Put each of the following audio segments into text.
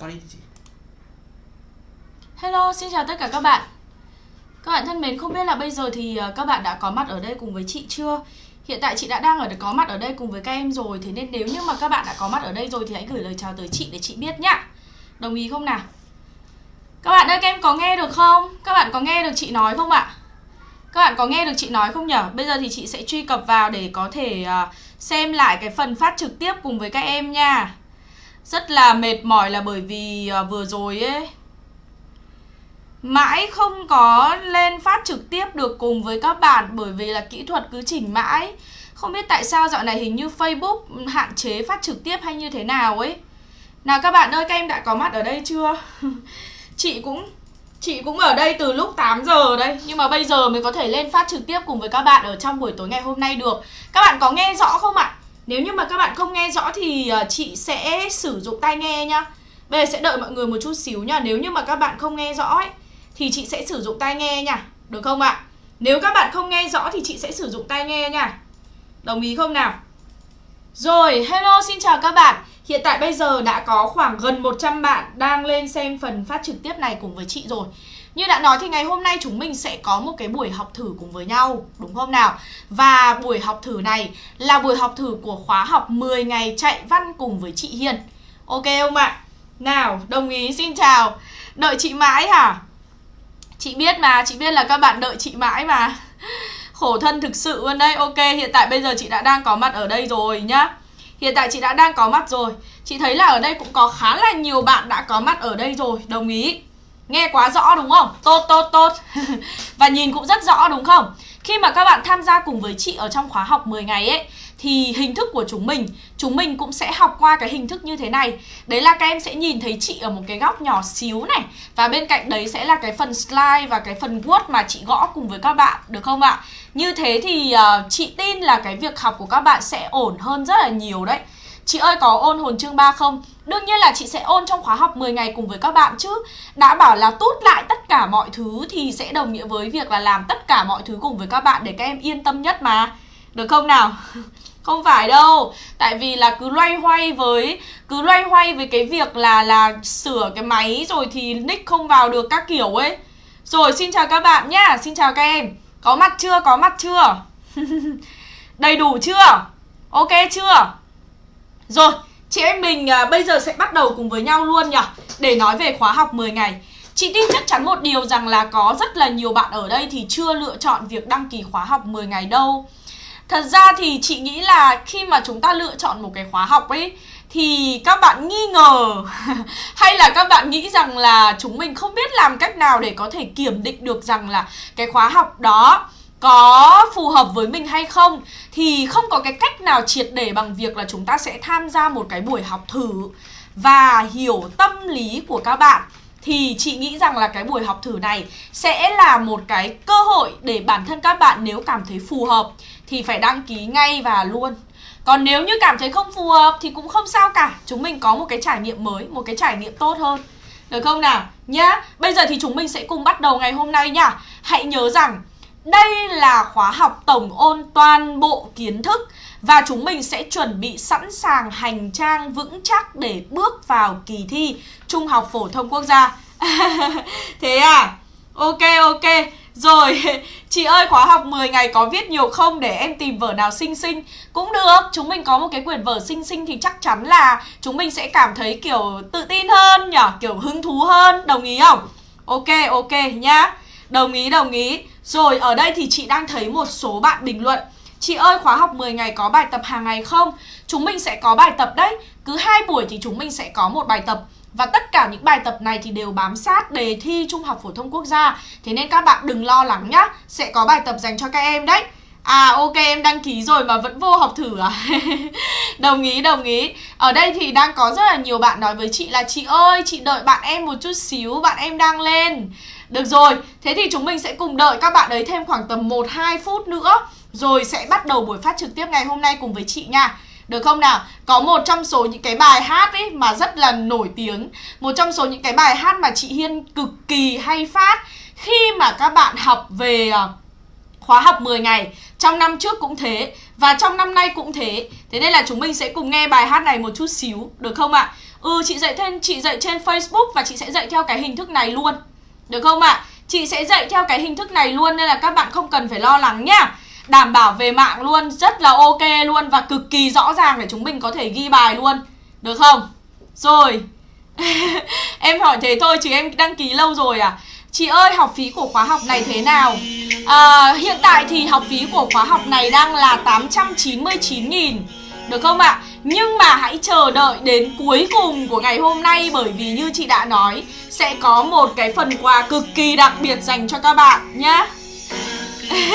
Có đi chị Hello, xin chào tất cả các bạn Các bạn thân mến, không biết là bây giờ thì ờ, các bạn đã có mặt ở đây cùng với chị chưa? Hiện tại chị đã đang ở có mặt ở đây cùng với các em rồi Thế nên nếu như mà các bạn đã có mặt ở đây rồi thì hãy gửi lời chào tới chị để chị biết nhá Đồng ý không nào? Các bạn ơi, các em có nghe được không? Các bạn có nghe được chị nói không ạ? Các bạn có nghe được chị nói không nhở? Bây giờ thì chị sẽ truy cập vào để có thể uh, xem lại cái phần phát trực tiếp cùng với các em nha rất là mệt mỏi là bởi vì à, vừa rồi ấy Mãi không có lên phát trực tiếp được cùng với các bạn Bởi vì là kỹ thuật cứ chỉnh mãi Không biết tại sao dạo này hình như Facebook hạn chế phát trực tiếp hay như thế nào ấy Nào các bạn ơi, các em đã có mặt ở đây chưa? chị cũng Chị cũng ở đây từ lúc 8 giờ đây Nhưng mà bây giờ mới có thể lên phát trực tiếp cùng với các bạn ở trong buổi tối ngày hôm nay được Các bạn có nghe rõ không ạ? Nếu như mà các bạn không nghe rõ thì ờ, chị sẽ sử dụng tai nghe nhá. Bây giờ sẽ đợi mọi người một chút xíu nha Nếu như mà các bạn không nghe rõ ấy Thì chị sẽ sử dụng tai nghe nha. Được không ạ? Nếu các bạn không nghe rõ thì chị sẽ sử dụng tai nghe nha. Đồng ý không nào? Rồi, hello xin chào các bạn. Hiện tại bây giờ đã có khoảng gần 100 bạn đang lên xem phần phát trực tiếp này cùng với chị rồi. Như đã nói thì ngày hôm nay chúng mình sẽ có một cái buổi học thử cùng với nhau Đúng không nào? Và buổi học thử này là buổi học thử của khóa học 10 ngày chạy văn cùng với chị Hiền. Ok không ạ? Nào, đồng ý xin chào. Đợi chị mãi hả? Chị biết mà, chị biết là các bạn đợi chị mãi mà. Khổ thân thực sự luôn đây Ok, hiện tại bây giờ chị đã đang có mặt ở đây rồi nhá. Hiện tại chị đã đang có mặt rồi. Chị thấy là ở đây cũng có khá là nhiều bạn đã có mặt ở đây rồi. Đồng ý. Nghe quá rõ đúng không? Tốt tốt tốt Và nhìn cũng rất rõ đúng không? Khi mà các bạn tham gia cùng với chị ở trong khóa học 10 ngày ấy Thì hình thức của chúng mình Chúng mình cũng sẽ học qua cái hình thức như thế này Đấy là các em sẽ nhìn thấy chị ở một cái góc nhỏ xíu này Và bên cạnh đấy sẽ là cái phần slide và cái phần Word mà chị gõ cùng với các bạn Được không ạ? Như thế thì uh, chị tin là cái việc học của các bạn sẽ ổn hơn rất là nhiều đấy Chị ơi, có ôn hồn chương 3 không? Đương nhiên là chị sẽ ôn trong khóa học 10 ngày cùng với các bạn chứ Đã bảo là tút lại tất cả mọi thứ thì sẽ đồng nghĩa với việc là làm tất cả mọi thứ cùng với các bạn để các em yên tâm nhất mà Được không nào? Không phải đâu Tại vì là cứ loay hoay với, Cứ loay hoay với cái việc là là sửa cái máy rồi thì nick không vào được các kiểu ấy Rồi, xin chào các bạn nhá Xin chào các em Có mặt chưa? Có mặt chưa? Đầy đủ chưa? Ok chưa? Rồi, chị em mình à, bây giờ sẽ bắt đầu cùng với nhau luôn nhỉ? Để nói về khóa học 10 ngày. Chị tin chắc chắn một điều rằng là có rất là nhiều bạn ở đây thì chưa lựa chọn việc đăng ký khóa học 10 ngày đâu. Thật ra thì chị nghĩ là khi mà chúng ta lựa chọn một cái khóa học ấy Thì các bạn nghi ngờ Hay là các bạn nghĩ rằng là chúng mình không biết làm cách nào để có thể kiểm định được rằng là cái khóa học đó có phù hợp với mình hay không thì không có cái cách nào triệt để bằng việc là chúng ta sẽ tham gia một cái buổi học thử và hiểu tâm lý của các bạn thì chị nghĩ rằng là cái buổi học thử này sẽ là một cái cơ hội để bản thân các bạn nếu cảm thấy phù hợp thì phải đăng ký ngay và luôn. Còn nếu như cảm thấy không phù hợp thì cũng không sao cả, chúng mình có một cái trải nghiệm mới, một cái trải nghiệm tốt hơn. Được không nào? Nhá. Bây giờ thì chúng mình sẽ cùng bắt đầu ngày hôm nay nhá. Hãy nhớ rằng đây là khóa học tổng ôn toàn bộ kiến thức và chúng mình sẽ chuẩn bị sẵn sàng hành trang vững chắc để bước vào kỳ thi Trung học phổ thông quốc gia. Thế à? Ok ok. Rồi, chị ơi khóa học 10 ngày có viết nhiều không để em tìm vở nào xinh xinh Cũng được, chúng mình có một cái quyển vở xinh xinh thì chắc chắn là chúng mình sẽ cảm thấy kiểu tự tin hơn nhở kiểu hứng thú hơn, đồng ý không? Ok ok nhá Đồng ý đồng ý. Rồi, ở đây thì chị đang thấy một số bạn bình luận. Chị ơi, khóa học 10 ngày có bài tập hàng ngày không? Chúng mình sẽ có bài tập đấy. Cứ hai buổi thì chúng mình sẽ có một bài tập. Và tất cả những bài tập này thì đều bám sát đề thi Trung học Phổ thông Quốc gia. Thế nên các bạn đừng lo lắng nhá. Sẽ có bài tập dành cho các em đấy. À ok em đăng ký rồi mà vẫn vô học thử à? Đồng ý đồng ý. Ở đây thì đang có rất là nhiều bạn nói với chị là Chị ơi chị đợi bạn em một chút xíu Bạn em đang lên. Được rồi, thế thì chúng mình sẽ cùng đợi các bạn ấy thêm khoảng tầm 1-2 phút nữa Rồi sẽ bắt đầu buổi phát trực tiếp ngày hôm nay cùng với chị nha. Được không nào? Có một trong số những cái bài hát ấy mà rất là nổi tiếng Một trong số những cái bài hát mà chị Hiên cực kỳ hay phát Khi mà các bạn học về uh, khóa học 10 ngày Trong năm trước cũng thế Và trong năm nay cũng thế Thế nên là chúng mình sẽ cùng nghe bài hát này một chút xíu Được không ạ? Ừ chị dạy thêm chị dạy trên Facebook và chị sẽ dạy theo cái hình thức này luôn Được không ạ? À? Chị sẽ dạy theo cái hình thức này luôn nên là các bạn không cần phải lo lắng nhá Đảm bảo về mạng luôn, rất là ok luôn và cực kỳ rõ ràng để chúng mình có thể ghi bài luôn Được không? Rồi Em hỏi thế thôi chứ em đăng ký lâu rồi à Chị ơi học phí của khóa học này thế nào? À, Hiện tại thì học phí của khóa học này đang là 899.000 Được không ạ? À? Nhưng mà hãy chờ đợi đến cuối cùng của ngày hôm nay Bởi vì như chị đã nói Sẽ có một cái phần quà cực kỳ đặc biệt dành cho các bạn nhá.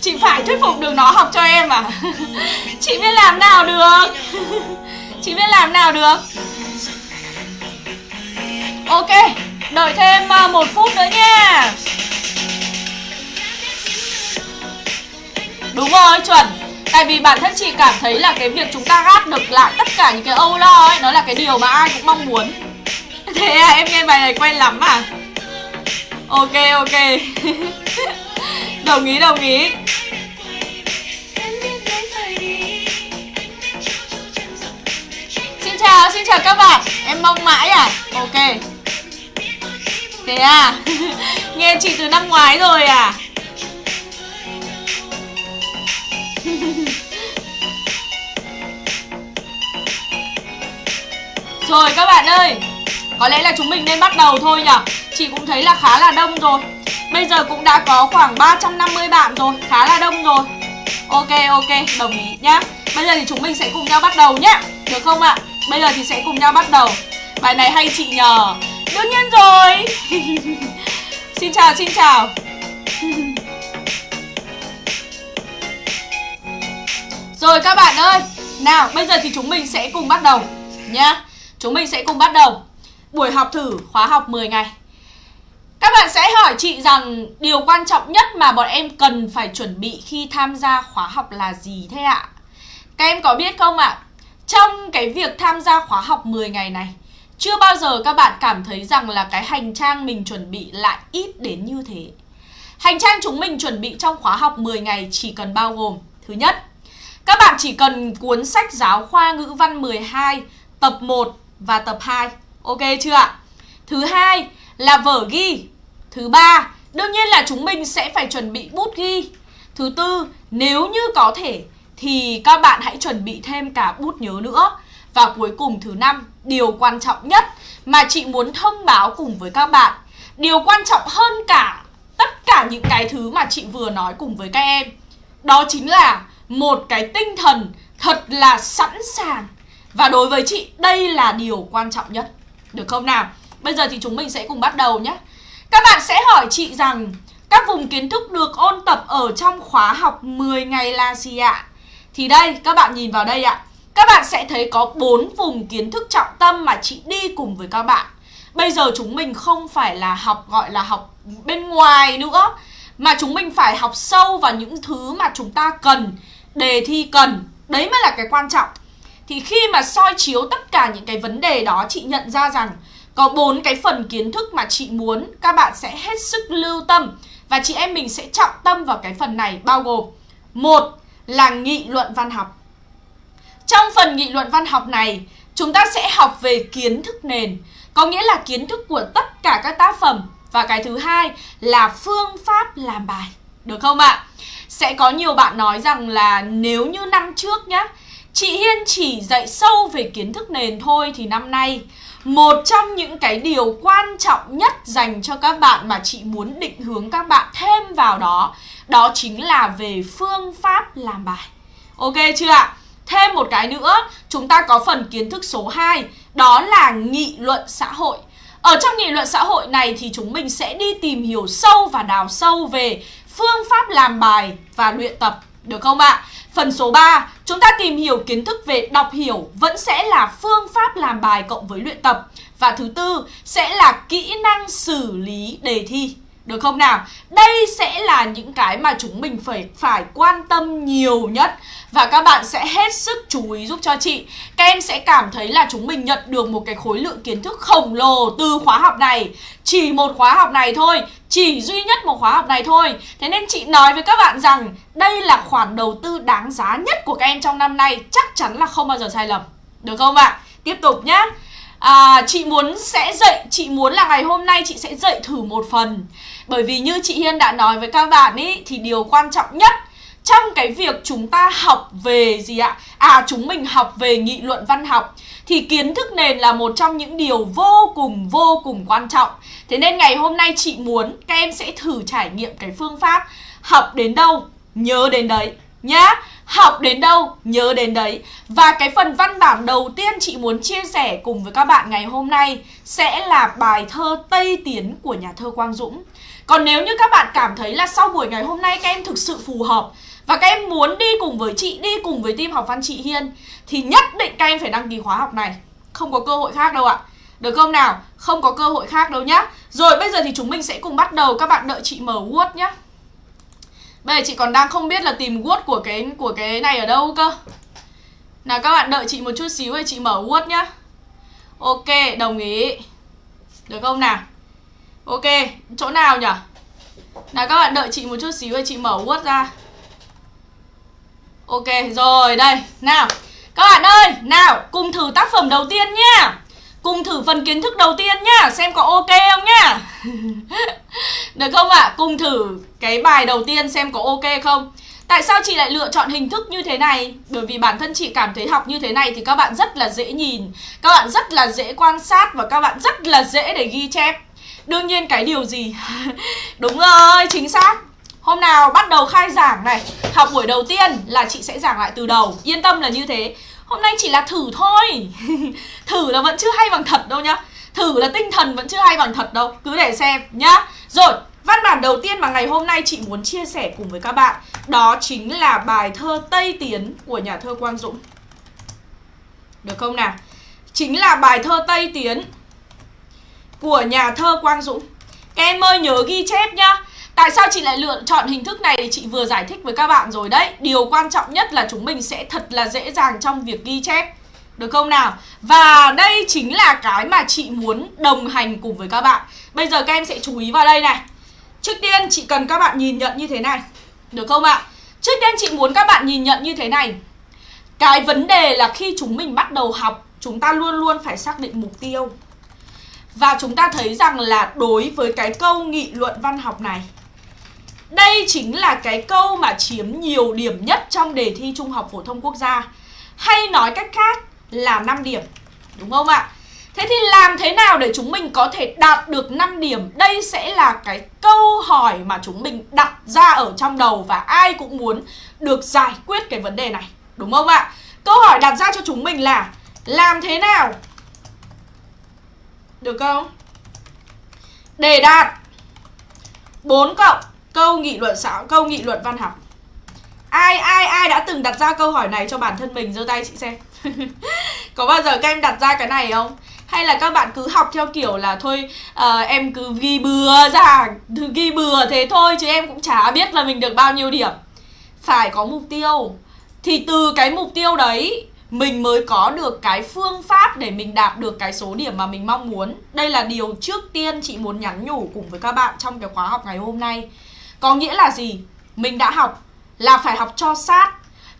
Chị phải thuyết phục được nó học cho em à? Chị biết làm nào được? Chị biết làm nào được? Ok. Đợi thêm à, một phút nữa nha. Đúng rồi, chuẩn. Tại vì bản thân chị cảm thấy là cái việc chúng ta gác được lại tất cả những cái âu lo ấy Nó là cái điều mà ai cũng mong muốn. Thế à, em nghe bài này quen lắm à? Ok, ok. Đồng ý, đồng ý. Xin chào, xin chào các bạn. Em mong mãi à? Ok. Thế à? Nghe chị từ năm ngoái rồi à? Rồi các bạn ơi, Có lẽ là chúng mình nên bắt đầu thôi nhở? Chị cũng thấy là khá là đông rồi. Bây giờ cũng đã có khoảng 350 bạn rồi, Khá là đông rồi. Ok ok, đồng ý nhá. Bây giờ thì chúng mình sẽ cùng nhau bắt đầu nhá. Được không ạ? Bây giờ thì sẽ cùng nhau bắt đầu. Bài này hay chị nhờ. Đương nhiên rồi Xin chào xin chào Rồi các bạn ơi, Nào, bây giờ thì chúng mình sẽ cùng bắt đầu Nhá Chúng mình sẽ cùng bắt đầu Buổi học thử khóa học 10 ngày Các bạn sẽ hỏi chị rằng Điều quan trọng nhất mà bọn em cần phải chuẩn bị Khi tham gia khóa học là gì thế ạ? Các em có biết không ạ? Trong cái việc tham gia khóa học 10 ngày này chưa bao giờ các bạn cảm thấy rằng là cái hành trang mình chuẩn bị lại ít đến như thế. Hành trang chúng mình chuẩn bị trong khóa học 10 ngày chỉ cần bao gồm Thứ nhất, các bạn chỉ cần cuốn sách giáo khoa ngữ văn 12 tập 1 và tập 2. Ok chưa ạ? Thứ hai là vở ghi. Thứ ba, đương nhiên là chúng mình sẽ phải chuẩn bị bút ghi. Thứ tư, nếu như có thể thì các bạn hãy chuẩn bị thêm cả bút nhớ nữa. Và cuối cùng thứ năm, điều quan trọng nhất mà chị muốn thông báo cùng với các bạn. Điều quan trọng hơn cả tất cả những cái thứ mà chị vừa nói cùng với các em Đó chính là một cái tinh thần thật là sẵn sàng. Và đối với chị đây là điều quan trọng nhất. Được không nào? Bây giờ thì chúng mình sẽ cùng bắt đầu nhé. Các bạn sẽ hỏi chị rằng các vùng kiến thức được ôn tập ở trong khóa học 10 ngày là gì ạ? Thì đây, các bạn nhìn vào đây ạ các bạn sẽ thấy có bốn vùng kiến thức trọng tâm mà chị đi cùng với các bạn. Bây giờ chúng mình không phải là học gọi là học bên ngoài nữa mà chúng mình phải học sâu vào những thứ mà chúng ta cần, đề thi cần. Đấy mới là cái quan trọng. Thì khi mà soi chiếu tất cả những cái vấn đề đó chị nhận ra rằng có bốn cái phần kiến thức mà chị muốn các bạn sẽ hết sức lưu tâm và chị em mình sẽ trọng tâm vào cái phần này bao gồm một là nghị luận văn học trong phần nghị luận văn học này, chúng ta sẽ học về kiến thức nền, có nghĩa là kiến thức của tất cả các tác phẩm. Và cái thứ hai là phương pháp làm bài. Được không ạ? Sẽ có nhiều bạn nói rằng là nếu như năm trước nhá, chị Hiên chỉ dạy sâu về kiến thức nền thôi thì năm nay một trong những cái điều quan trọng nhất dành cho các bạn mà chị muốn định hướng các bạn thêm vào đó Đó chính là về phương pháp làm bài Ok chưa ạ? Thêm một cái nữa, chúng ta có phần kiến thức số 2, đó là nghị luận xã hội. Ở trong nghị luận xã hội này thì chúng mình sẽ đi tìm hiểu sâu và đào sâu về phương pháp làm bài và luyện tập, được không ạ? Phần số 3, chúng ta tìm hiểu kiến thức về đọc hiểu vẫn sẽ là phương pháp làm bài cộng với luyện tập. Và thứ tư sẽ là kỹ năng xử lý đề thi. Được không nào? Đây sẽ là những cái mà chúng mình phải phải quan tâm nhiều nhất và các bạn sẽ hết sức chú ý giúp cho chị. Các em sẽ cảm thấy là chúng mình nhận được một cái khối lượng kiến thức khổng lồ từ khóa học này. Chỉ một khóa học này thôi, chỉ duy nhất một khóa học này thôi. Thế nên chị nói với các bạn rằng đây là khoản đầu tư đáng giá nhất của các em trong năm nay, chắc chắn là không bao giờ sai lầm. Được không ạ? Tiếp tục nhá à, chị muốn sẽ dạy chị muốn là ngày hôm nay chị sẽ dạy thử một phần. Bởi vì như chị Hiên đã nói với các bạn ý thì điều quan trọng nhất trong cái việc chúng ta học về gì ạ? À chúng mình học về nghị luận văn học thì kiến thức nền là một trong những điều vô cùng vô cùng quan trọng. Thế nên ngày hôm nay chị muốn các em sẽ thử trải nghiệm cái phương pháp học đến đâu nhớ đến đấy nhá. Học đến đâu, nhớ đến đấy. Và cái phần văn bản đầu tiên chị muốn chia sẻ cùng với các bạn ngày hôm nay Sẽ là bài thơ Tây Tiến của nhà thơ Quang Dũng. Còn nếu như các bạn cảm thấy là sau buổi ngày hôm nay các em thực sự phù hợp Và các em muốn đi cùng với chị, đi cùng với team học văn chị Hiên Thì nhất định các em phải đăng ký khóa học này. Không có cơ hội khác đâu ạ. Được không nào? Không có cơ hội khác đâu nhá. Rồi bây giờ thì chúng mình sẽ cùng bắt đầu. Các bạn đợi chị mở Word nhá. Bây giờ chị còn đang không biết là tìm Word của cái của cái này ở đâu cơ. Nào các bạn đợi chị một chút xíu để chị mở Word nhá. Ok, đồng ý. Được không nào? Ok, chỗ nào nhỉ Nào các bạn đợi chị một chút xíu để chị mở Word ra. Ok, rồi đây. Nào, các bạn ơi Nào, cùng thử tác phẩm đầu tiên nhá. Cùng thử phần kiến thức đầu tiên nhá Xem có ok không nhá Được không ạ? À? Cùng thử cái bài đầu tiên xem có ok không Tại sao chị lại lựa chọn hình thức như thế này? Bởi vì bản thân chị cảm thấy học như thế này thì các bạn rất là dễ nhìn Các bạn rất là dễ quan sát và các bạn rất là dễ để ghi chép Đương nhiên cái điều gì? Đúng rồi, chính xác Hôm nào bắt đầu khai giảng này Học buổi đầu tiên là chị sẽ giảng lại từ đầu Yên tâm là như thế Hôm nay chỉ là thử thôi. Thử là vẫn chưa hay bằng thật đâu nhá. Thử là tinh thần vẫn chưa hay bằng thật đâu. Cứ để xem nhá. Rồi, Văn bản đầu tiên mà ngày hôm nay chị muốn chia sẻ cùng với các bạn, Đó chính là bài thơ Tây Tiến của nhà thơ Quang Dũng. Được không nào? Chính là bài thơ Tây Tiến của nhà thơ Quang Dũng. Các em ơi nhớ ghi chép nhá. Tại sao chị lại lựa chọn hình thức này? Thì chị vừa giải thích với các bạn rồi đấy. Điều quan trọng nhất là chúng mình sẽ thật là dễ dàng trong việc ghi chép. Được không nào? Và đây chính là cái mà chị muốn đồng hành cùng với các bạn. Bây giờ các em sẽ chú ý vào đây này. Trước tiên, chị cần các bạn nhìn nhận như thế này. Được không ạ? Trước tiên, chị muốn các bạn nhìn nhận như thế này. Cái vấn đề là khi chúng mình bắt đầu học, Chúng ta luôn luôn phải xác định mục tiêu. Và chúng ta thấy rằng là đối với cái câu nghị luận văn học này đây chính là cái câu mà chiếm nhiều điểm nhất trong đề thi Trung học phổ thông quốc gia Hay nói cách khác là 5 điểm, Đúng không ạ? Thế thì làm thế nào để chúng mình có thể đạt được 5 điểm? Đây sẽ là cái câu hỏi mà chúng mình đặt ra ở trong đầu Và ai cũng muốn được giải quyết cái vấn đề này, Đúng không ạ? Câu hỏi đặt ra cho chúng mình là Làm thế nào? Được không? Để đạt 4 cộng câu nghị luận xã câu nghị luận văn học. Ai ai ai đã từng đặt ra câu hỏi này cho bản thân mình? Giơ tay chị xem. Có bao giờ các em đặt ra cái này không? Hay là các bạn cứ học theo kiểu là thôi uh, em cứ ghi bừa ra ghi bừa thế thôi chứ em cũng chả biết là mình được bao nhiêu điểm. Phải có mục tiêu. Thì từ cái mục tiêu đấy mình mới có được cái phương pháp để mình đạt được cái số điểm mà mình mong muốn. Đây là điều trước tiên chị muốn nhắn nhủ cùng với các bạn trong cái khóa học ngày hôm nay có nghĩa là gì? Mình đã học là phải học cho sát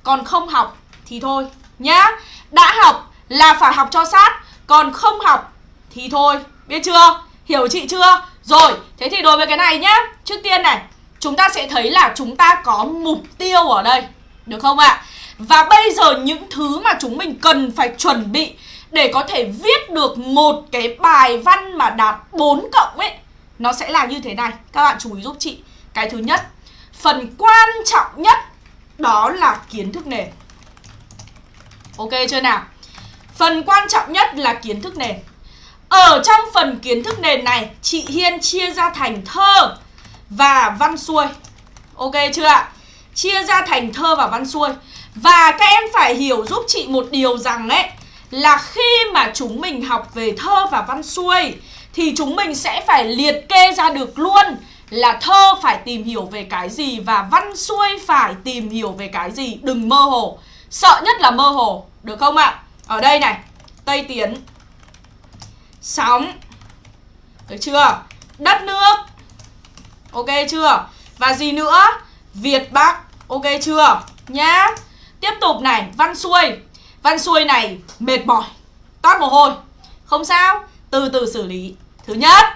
Còn không học thì thôi nhá Đã học là phải học cho sát Còn không học thì thôi Biết chưa? Hiểu chị chưa? Rồi, thế thì đối với cái này nhá Trước tiên này, chúng ta sẽ thấy là chúng ta có mục tiêu ở đây Được không ạ? Và bây giờ những thứ mà chúng mình cần phải chuẩn bị Để có thể viết được một cái bài văn mà đạt 4 cộng ấy Nó sẽ là như thế này Các bạn chú ý giúp chị cái thứ nhất, phần quan trọng nhất đó là kiến thức nền. Ok chưa nào? Phần quan trọng nhất là kiến thức nền. Ở trong phần kiến thức nền này, chị Hiên chia ra thành thơ và văn xuôi. Ok chưa ạ? Chia ra thành thơ và văn xuôi. Và các em phải hiểu giúp chị một điều rằng ấy là khi mà chúng mình học về thơ và văn xuôi thì chúng mình sẽ phải liệt kê ra được luôn là thơ phải tìm hiểu về cái gì và văn xuôi phải tìm hiểu về cái gì? Đừng mơ hồ. Sợ nhất là mơ hồ. Được không ạ? Ở đây này tây tiến. Sóng. Được chưa? Đất nước. Ok chưa? Và gì nữa? Việt bắc. Ok chưa? Nhá. Tiếp tục này văn xuôi. Văn xuôi này mệt mỏi toát mồ hôi. Không sao, từ từ xử lý. Thứ nhất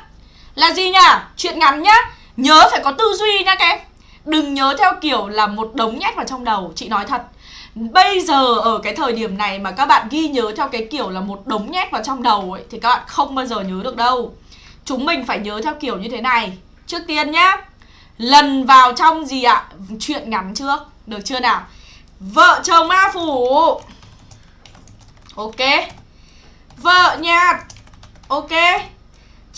là gì nhỉ? Chuyện ngắn nhá. Nhớ phải có tư duy nha các em. Đừng nhớ theo kiểu là một đống nhét vào trong đầu, Chị nói thật. Bây giờ ở cái thời điểm này mà các bạn ghi nhớ theo cái kiểu là một đống nhét vào trong đầu ấy, Thì các bạn không bao giờ nhớ được đâu. Chúng mình phải nhớ theo kiểu như thế này. Trước tiên nhá, Lần vào trong gì ạ? Chuyện ngắn trước, Được chưa nào? Vợ chồng ma phủ. Ok. Vợ nhạt. Ok.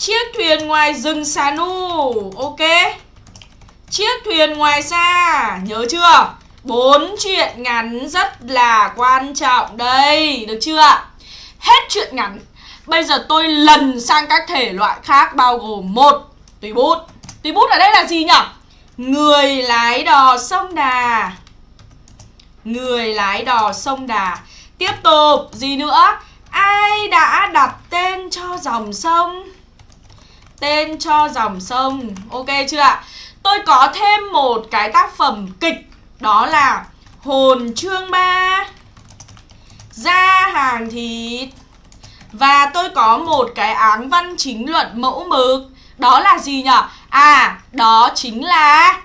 Chiếc thuyền ngoài rừng xà nu Ok? Chiếc thuyền ngoài xa, Nhớ chưa? Bốn chuyện ngắn rất là quan trọng đây, Được chưa? Hết chuyện ngắn. Bây giờ tôi lần sang các thể loại khác, bao gồm một Tùy bút. Tùy bút ở đây là gì nhỉ? Người lái đò sông Đà. Người lái đò sông Đà. Tiếp tục, Gì nữa? Ai đã đặt tên cho dòng sông? Tên cho dòng sông. Ok chưa ạ? Tôi có thêm một cái tác phẩm kịch Đó là Hồn chương 3 Ra hàng thịt. Và tôi có một cái áng văn chính luận mẫu mực. Đó là gì nhở? À, đó chính là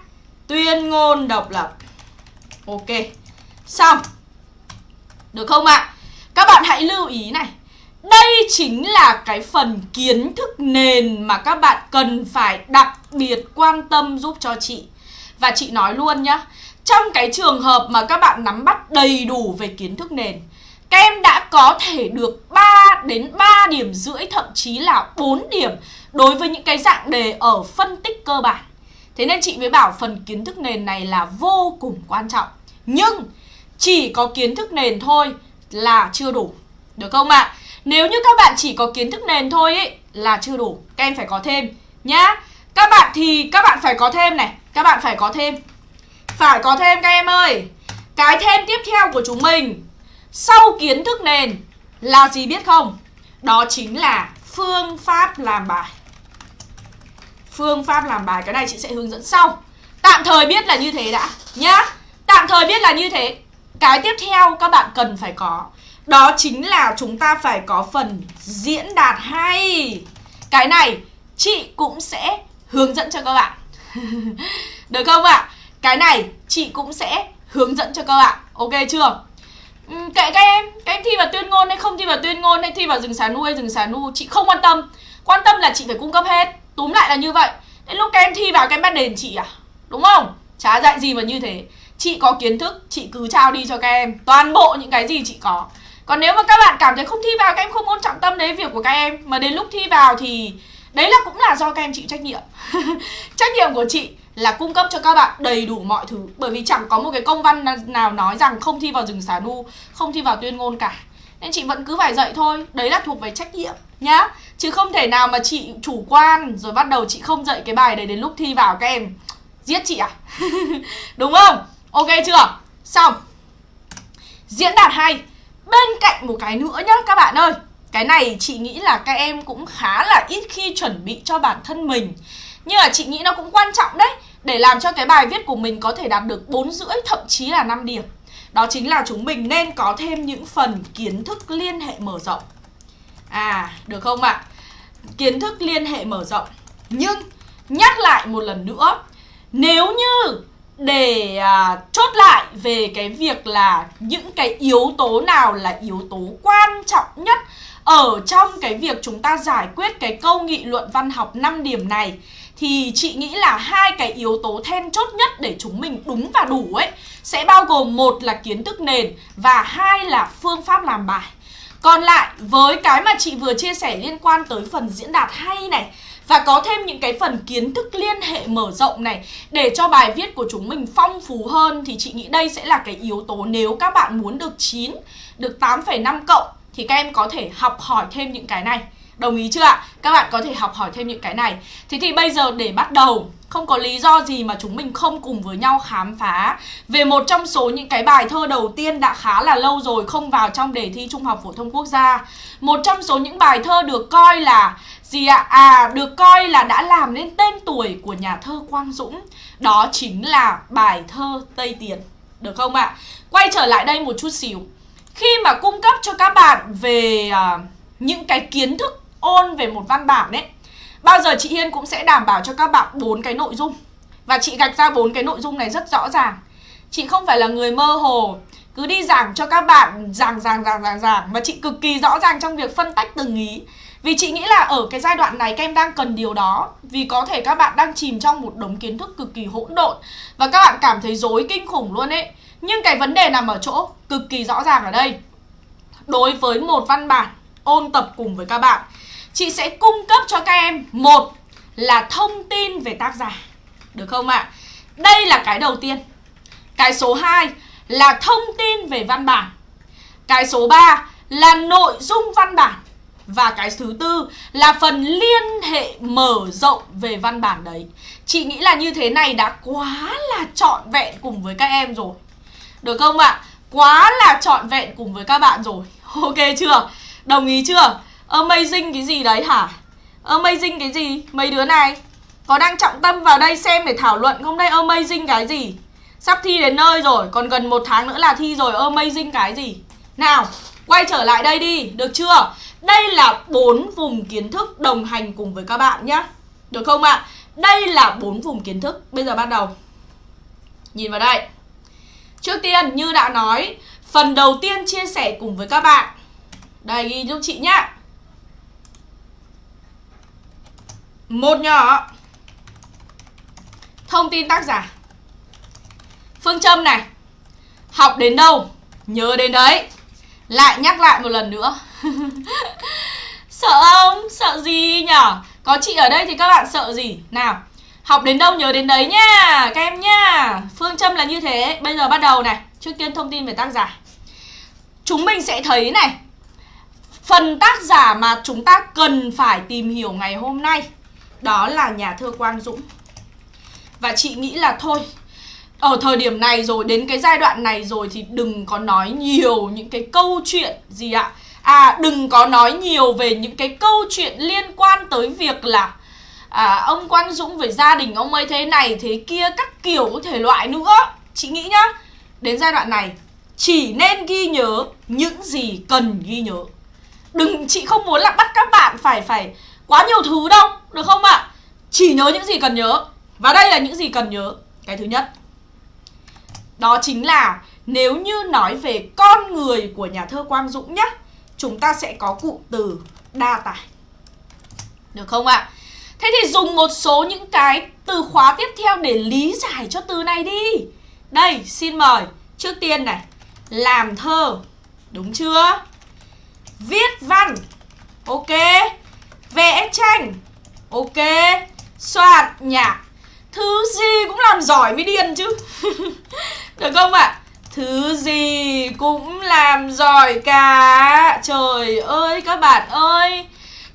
Tuyên ngôn độc lập. Ok Xong. Được không ạ? Các bạn hãy lưu ý này đây chính là cái phần kiến thức nền mà các bạn cần phải đặc biệt quan tâm giúp cho chị. Và chị nói luôn nhá, trong cái trường hợp mà các bạn nắm bắt đầy đủ về kiến thức nền, các em đã có thể được 3 đến 3 điểm rưỡi thậm chí là 4 điểm đối với những cái dạng đề ở phân tích cơ bản. Thế nên chị mới bảo phần kiến thức nền này là vô cùng quan trọng. Nhưng chỉ có kiến thức nền thôi là chưa đủ. Được không ạ? À? Nếu như các bạn chỉ có kiến thức nền thôi ý, là chưa đủ. Các em phải có thêm nhá. Các bạn thì các bạn phải có thêm này. Các bạn phải có thêm. Phải có thêm các em ơi. Cái thêm tiếp theo của chúng mình Sau kiến thức nền là gì biết không? Đó chính là phương pháp làm bài. Phương pháp làm bài Cái này chị sẽ hướng dẫn sau. Tạm thời biết là như thế đã Nhá. Tạm thời biết là như thế. Cái tiếp theo các bạn cần phải có đó chính là chúng ta phải có phần diễn đạt hay. Cái này, chị cũng sẽ hướng dẫn cho các bạn. Được không ạ? Cái này, chị cũng sẽ hướng dẫn cho các bạn. Ok chưa? Ừ, kệ các em. Các em thi vào tuyên ngôn hay không thi vào tuyên ngôn Hay thi vào rừng xà nu hay rừng xà nu, Chị không quan tâm. Quan tâm là chị phải cung cấp hết. Túm lại là như vậy. Đến lúc các em thi vào, các em bắt đền chị à? Đúng không? Chả dạy gì mà như thế. Chị có kiến thức, Chị cứ trao đi cho các em. Toàn bộ những cái gì chị có còn nếu mà các bạn cảm thấy không thi vào, các em không muốn trọng tâm đấy việc của các em, mà đến lúc thi vào thì đấy là cũng là do các em chịu trách nhiệm. Trách nhiệm của chị là cung cấp cho các bạn đầy đủ mọi thứ. Bởi vì chẳng có một cái công văn nào nói rằng không thi vào rừng xả nu, không thi vào tuyên ngôn cả. Nên chị vẫn cứ phải dạy thôi. Đấy là thuộc về trách nhiệm, nhá. Chứ không thể nào mà chị chủ quan, rồi bắt đầu chị không dạy cái bài đấy đến lúc thi vào các em. Giết chị à? Đúng không? Ok chưa? Xong. Diễn đạt hay. Bên cạnh một cái nữa nhá, các bạn ơi Cái này chị nghĩ là các em cũng khá là ít khi chuẩn bị cho bản thân mình Nhưng mà chị nghĩ nó cũng quan trọng đấy, Để làm cho cái bài viết của mình có thể đạt được 4 rưỡi, thậm chí là 5 điểm Đó chính là chúng mình nên có thêm những phần kiến thức liên hệ mở rộng À được không ạ? À? Kiến thức liên hệ mở rộng Nhưng, nhắc lại một lần nữa, Nếu như để à, chốt lại về cái việc là những cái yếu tố nào là yếu tố quan trọng nhất ở trong cái việc chúng ta giải quyết cái câu nghị luận văn học 5 điểm này thì chị nghĩ là hai cái yếu tố then chốt nhất để chúng mình đúng và đủ ấy sẽ bao gồm một là kiến thức nền và hai là phương pháp làm bài. Còn lại với cái mà chị vừa chia sẻ liên quan tới phần diễn đạt hay này và có thêm những cái phần kiến thức liên hệ mở rộng này để cho bài viết của chúng mình phong phú hơn thì chị nghĩ đây sẽ là cái yếu tố nếu các bạn muốn được 9, được 8,5 cộng thì các em có thể học hỏi thêm những cái này. Đồng ý chưa ạ? Các bạn có thể học hỏi thêm những cái này. Thế thì bây giờ để bắt đầu không có lý do gì mà chúng mình không cùng với nhau khám phá về một trong số những cái bài thơ đầu tiên đã khá là lâu rồi không vào trong đề thi Trung học phổ thông quốc gia. Một trong số những bài thơ được coi là gì ạ? À, được coi là đã làm nên tên tuổi của nhà thơ Quang Dũng. Đó chính là bài thơ Tây Tiền. Được không ạ? Quay trở lại đây một chút xíu. Khi mà cung cấp cho các bạn về uh, những cái kiến thức ôn về một văn bản ấy bao giờ chị Hiên cũng sẽ đảm bảo cho các bạn bốn cái nội dung. Và chị gạch ra bốn cái nội dung này rất rõ ràng. Chị không phải là người mơ hồ, cứ đi giảng cho các bạn, giảng giảng giảng giảng giảng, mà chị cực kỳ rõ ràng trong việc phân tách từng ý. Vì chị nghĩ là ở cái giai đoạn này các em đang cần điều đó, Vì có thể các bạn đang chìm trong một đống kiến thức cực kỳ hỗn độn Và các bạn cảm thấy dối kinh khủng luôn ấy. Nhưng cái vấn đề nằm ở chỗ cực kỳ rõ ràng ở đây. Đối với một văn bản ôn tập cùng với các bạn Chị sẽ cung cấp cho các em, Một là thông tin về tác giả, Được không ạ? Đây là cái đầu tiên Cái số 2 là thông tin về văn bản Cái số 3 là nội dung văn bản và cái thứ tư là phần liên hệ mở rộng về văn bản đấy Chị nghĩ là như thế này đã quá là trọn vẹn cùng với các em rồi Được không ạ? Quá là trọn vẹn cùng với các bạn rồi Ok chưa? Đồng ý chưa? Amazing cái gì đấy hả? Amazing cái gì? Mấy đứa này, Có đang trọng tâm vào đây xem để thảo luận không đây? Amazing cái gì? Sắp thi đến nơi rồi, Còn gần một tháng nữa là thi rồi, Amazing cái gì? Nào, Quay trở lại đây đi, Được chưa? Đây là bốn vùng kiến thức đồng hành cùng với các bạn nhé Được không ạ? À? Đây là bốn vùng kiến thức Bây giờ bắt đầu Nhìn vào đây Trước tiên, như đã nói, Phần đầu tiên chia sẻ cùng với các bạn Đây, ghi giúp chị nhá Một nhỏ. Thông tin tác giả. Phương châm này. Học đến đâu? Nhớ đến đấy. Lại nhắc lại một lần nữa. Sợ không? Sợ gì nhở? Có chị ở đây thì các bạn sợ gì? Nào, Học đến đâu nhớ đến đấy nha, Các em nha. Phương châm là như thế. Bây giờ bắt đầu này. Trước tiên thông tin về tác giả. Chúng mình sẽ thấy này. Phần tác giả mà chúng ta cần phải tìm hiểu ngày hôm nay. Đó là nhà thơ Quang Dũng. Và chị nghĩ là thôi ở thời điểm này rồi đến cái giai đoạn này rồi thì đừng có nói nhiều những cái câu chuyện gì ạ. À đừng có nói nhiều về những cái câu chuyện liên quan tới việc là à, Ông Quang Dũng với gia đình ông ấy thế này thế kia các kiểu thể loại nữa. Chị nghĩ nhá Đến giai đoạn này chỉ nên ghi nhớ những gì cần ghi nhớ. Đừng, chị không muốn là bắt các bạn phải phải quá nhiều thứ đâu Được không ạ? À? Chỉ nhớ những gì cần nhớ Và đây là những gì cần nhớ Cái thứ nhất Đó chính là nếu như nói về con người của nhà thơ Quang Dũng nhé chúng ta sẽ có cụm từ đa tài Được không ạ? Thế thì dùng một số những cái từ khóa tiếp theo để lý giải cho từ này đi. Đây, xin mời. Trước tiên này, làm thơ. Đúng chưa? Viết văn. Ok. Vẽ tranh. Ok. Soạn nhạc. Thứ gì cũng làm giỏi mới điên chứ. Được không ạ? Thứ gì cũng làm giỏi cả Trời ơi các bạn ơi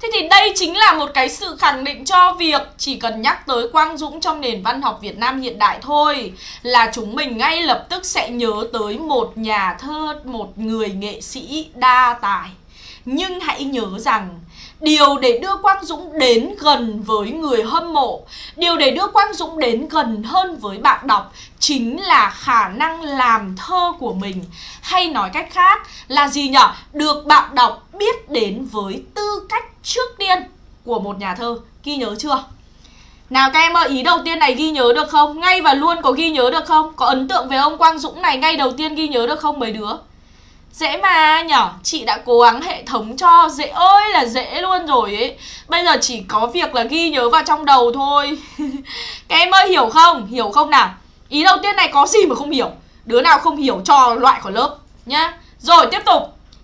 Thế thì đây chính là một cái sự khẳng định cho việc chỉ cần nhắc tới Quang Dũng trong nền văn học Việt Nam hiện đại thôi là chúng mình ngay lập tức sẽ nhớ tới một nhà thơ, một người nghệ sĩ đa tài. Nhưng hãy nhớ rằng Điều để đưa Quang Dũng đến gần với người hâm mộ Điều để đưa Quang Dũng đến gần hơn với bạn đọc Chính là khả năng làm thơ của mình Hay nói cách khác là gì nhở? Được bạn đọc biết đến với tư cách trước tiên của một nhà thơ Ghi nhớ chưa? Nào các em ơi, ý đầu tiên này ghi nhớ được không? Ngay và luôn có ghi nhớ được không? Có ấn tượng về ông Quang Dũng này ngay đầu tiên ghi nhớ được không mấy đứa? Dễ mà, nhở? Chị đã cố gắng hệ thống cho Dễ ơi là dễ luôn rồi ấy. Bây giờ chỉ có việc là ghi nhớ vào trong đầu thôi. Các em ơi, hiểu không? Hiểu không nào? Ý đầu tiên này có gì mà không hiểu? Đứa nào không hiểu cho loại khỏi lớp, Nhá. Rồi, tiếp tục.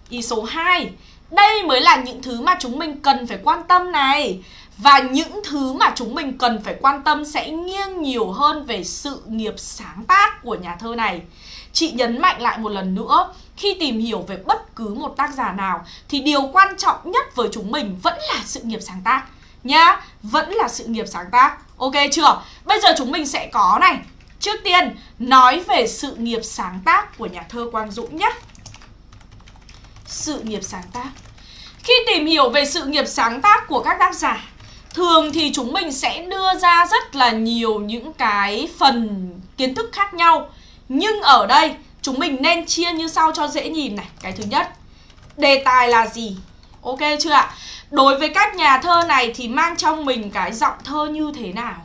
Ý số 2 Đây mới là những thứ mà chúng mình cần phải quan tâm này. Và những thứ mà chúng mình cần phải quan tâm sẽ nghiêng nhiều hơn về sự nghiệp sáng tác của nhà thơ này. Chị nhấn mạnh lại một lần nữa khi tìm hiểu về bất cứ một tác giả nào, thì điều quan trọng nhất với chúng mình vẫn là sự nghiệp sáng tác. Nhá, vẫn là sự nghiệp sáng tác. Ok chưa? Bây giờ chúng mình sẽ có này. Trước tiên, nói về sự nghiệp sáng tác của nhà thơ quang dũng nhé sự nghiệp sáng tác. Khi tìm hiểu về sự nghiệp sáng tác của các tác giả, thường thì chúng mình sẽ đưa ra rất là nhiều những cái phần kiến thức khác nhau. Nhưng ở đây chúng mình nên chia như sau cho dễ nhìn này Cái thứ nhất Đề tài là gì? Ok chưa ạ? Đối với các nhà thơ này thì mang trong mình cái giọng thơ như thế nào?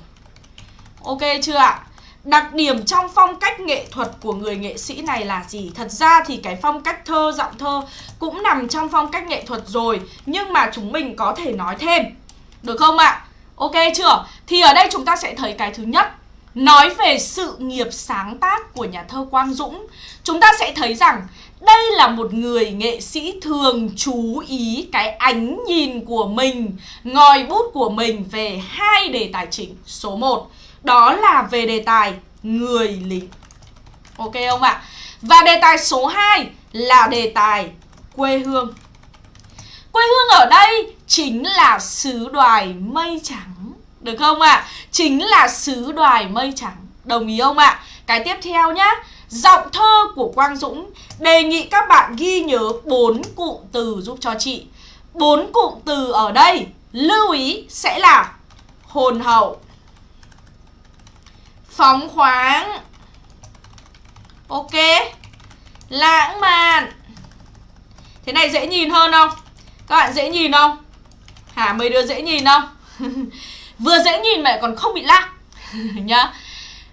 Ok chưa ạ? Đặc điểm trong phong cách nghệ thuật của người nghệ sĩ này là gì? Thật ra thì cái phong cách thơ, giọng thơ cũng nằm trong phong cách nghệ thuật rồi Nhưng mà chúng mình có thể nói thêm Được không ạ? Ok chưa? Thì ở đây chúng ta sẽ thấy cái thứ nhất Nói về sự nghiệp sáng tác của nhà thơ Quang Dũng, Chúng ta sẽ thấy rằng đây là một người nghệ sĩ thường chú ý cái ánh nhìn của mình, Ngòi bút của mình về hai đề tài chính Số 1 Đó là về đề tài người lính. Ok không ạ? Và đề tài số 2 là đề tài quê hương. Quê hương ở đây chính là xứ đoài mây trắng. Được không ạ? Chính là xứ đoài mây trắng. Đồng ý không ạ? Cái tiếp theo nhá. Giọng thơ của Quang Dũng Đề nghị các bạn ghi nhớ bốn cụm từ giúp cho chị. Bốn cụm từ ở đây. Lưu ý sẽ là hồn hậu, phóng khoáng, ok, lãng mạn. Thế này dễ nhìn hơn không? Các bạn dễ nhìn không? Hả? Mấy đứa dễ nhìn không? vừa dễ nhìn mà lại còn không bị lag nhá.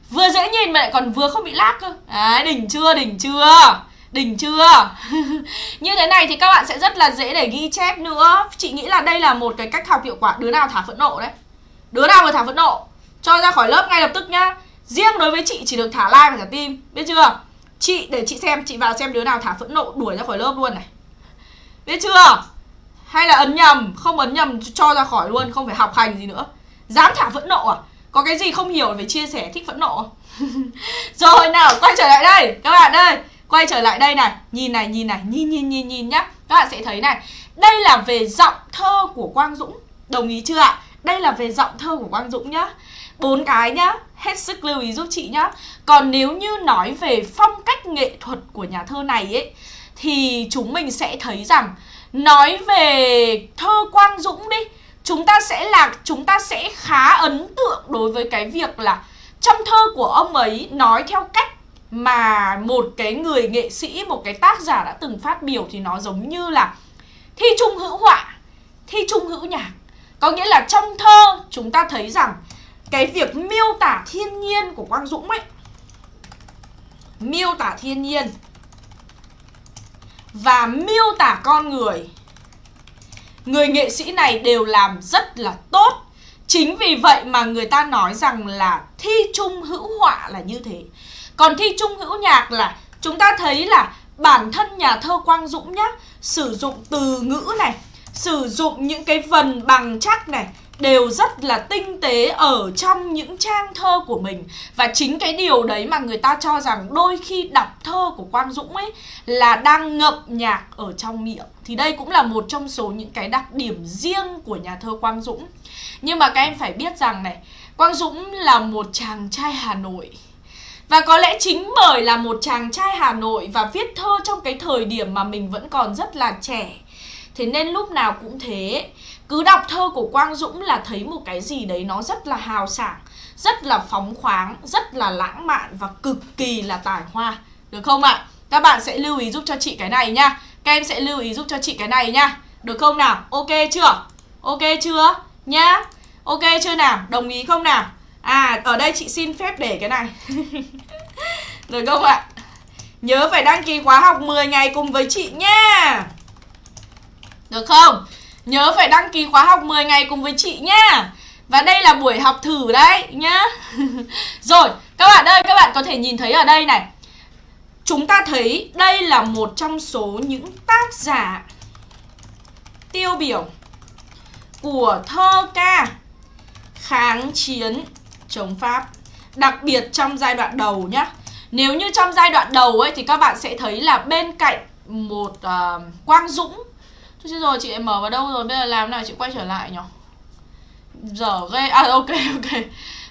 Vừa dễ nhìn mà lại còn vừa không bị lag cơ. Đấy, đỉnh chưa đỉnh chưa? Đỉnh chưa? Như thế này thì các bạn sẽ rất là dễ để ghi chép nữa. Chị nghĩ là đây là một cái cách học hiệu quả. Đứa nào thả phẫn nộ đấy? Đứa nào mà thả phẫn nộ? Cho ra khỏi lớp ngay lập tức nhá. Riêng đối với chị chỉ được thả like và thả tim biết chưa? Chị, để chị xem, chị vào xem đứa nào thả phẫn nộ đuổi ra khỏi lớp luôn này. Biết chưa? Hay là ấn nhầm? Không ấn nhầm, cho ra khỏi luôn, không phải học hành gì nữa dám thả phẫn nộ à? Có cái gì không hiểu về chia sẻ thích phẫn nộ rồi nào, quay trở lại đây. Các bạn ơi, quay trở lại đây này. Nhìn này nhìn này. Nhìn nhìn nhìn nhìn nhá. Các bạn sẽ thấy này. Đây là về giọng thơ của quang dũng. Đồng ý chưa ạ? Đây là về giọng thơ của quang dũng nhá. Bốn cái nhá. Hết sức lưu ý giúp chị nhá. Còn nếu như nói về phong cách nghệ thuật của nhà thơ này ấy, thì chúng mình sẽ thấy rằng nói về thơ quang dũng đi chúng ta sẽ là chúng ta sẽ khá ấn tượng đối với cái việc là trong thơ của ông ấy nói theo cách mà một cái người nghệ sĩ, một cái tác giả đã từng phát biểu thì nó giống như là thi trung hữu họa, thi trung hữu nhạc. Có nghĩa là trong thơ chúng ta thấy rằng cái việc miêu tả thiên nhiên của Quang Dũng ấy miêu tả thiên nhiên và miêu tả con người người nghệ sĩ này đều làm rất là tốt. Chính vì vậy mà người ta nói rằng là thi trung hữu họa là như thế. Còn thi trung hữu nhạc là chúng ta thấy là bản thân nhà thơ Quang Dũng nhá sử dụng từ ngữ này, sử dụng những cái vần bằng chắc này đều rất là tinh tế ở trong những trang thơ của mình. Và chính cái điều đấy mà người ta cho rằng đôi khi đọc thơ của Quang Dũng ấy là đang ngậm nhạc ở trong miệng thì đây cũng là một trong số những cái đặc điểm riêng của nhà thơ Quang Dũng. Nhưng mà các em phải biết rằng này Quang Dũng là một chàng trai Hà Nội. Và có lẽ chính bởi là một chàng trai Hà Nội và viết thơ trong cái thời điểm mà mình vẫn còn rất là trẻ Thế nên lúc nào cũng thế. Cứ đọc thơ của Quang Dũng là thấy một cái gì đấy nó rất là hào sảng Rất là phóng khoáng, rất là lãng mạn và cực kỳ là tài hoa. Được không ạ? Các bạn sẽ lưu ý giúp cho chị cái này nha. Các em sẽ lưu ý giúp cho chị cái này nha Được không nào? Ok chưa? Ok chưa? Nhá Ok chưa nào? Đồng ý không nào? À ở đây chị xin phép để cái này Được không ạ? Nhớ phải đăng ký khóa học 10 ngày cùng với chị nha Được không? Nhớ phải đăng ký khóa học 10 ngày cùng với chị nha Và đây là buổi học thử đấy, nhá Rồi, các bạn ơi, các bạn có thể nhìn thấy ở đây này Chúng ta thấy đây là một trong số những tác giả tiêu biểu của thơ ca kháng chiến chống Pháp Đặc biệt trong giai đoạn đầu nhé Nếu như trong giai đoạn đầu ấy thì các bạn sẽ thấy là bên cạnh một uh, Quang Dũng. Thôi rồi chị mở vào đâu rồi? Bây giờ làm nào chị quay trở lại nhỉ? Giờ ghê. À ok ok.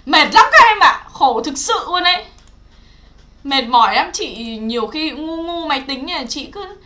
Mệt lắm các em ạ. À. Khổ thực sự luôn đấy Mệt mỏi lắm chị Nhiều khi ngu ngu máy tính này Chị cứ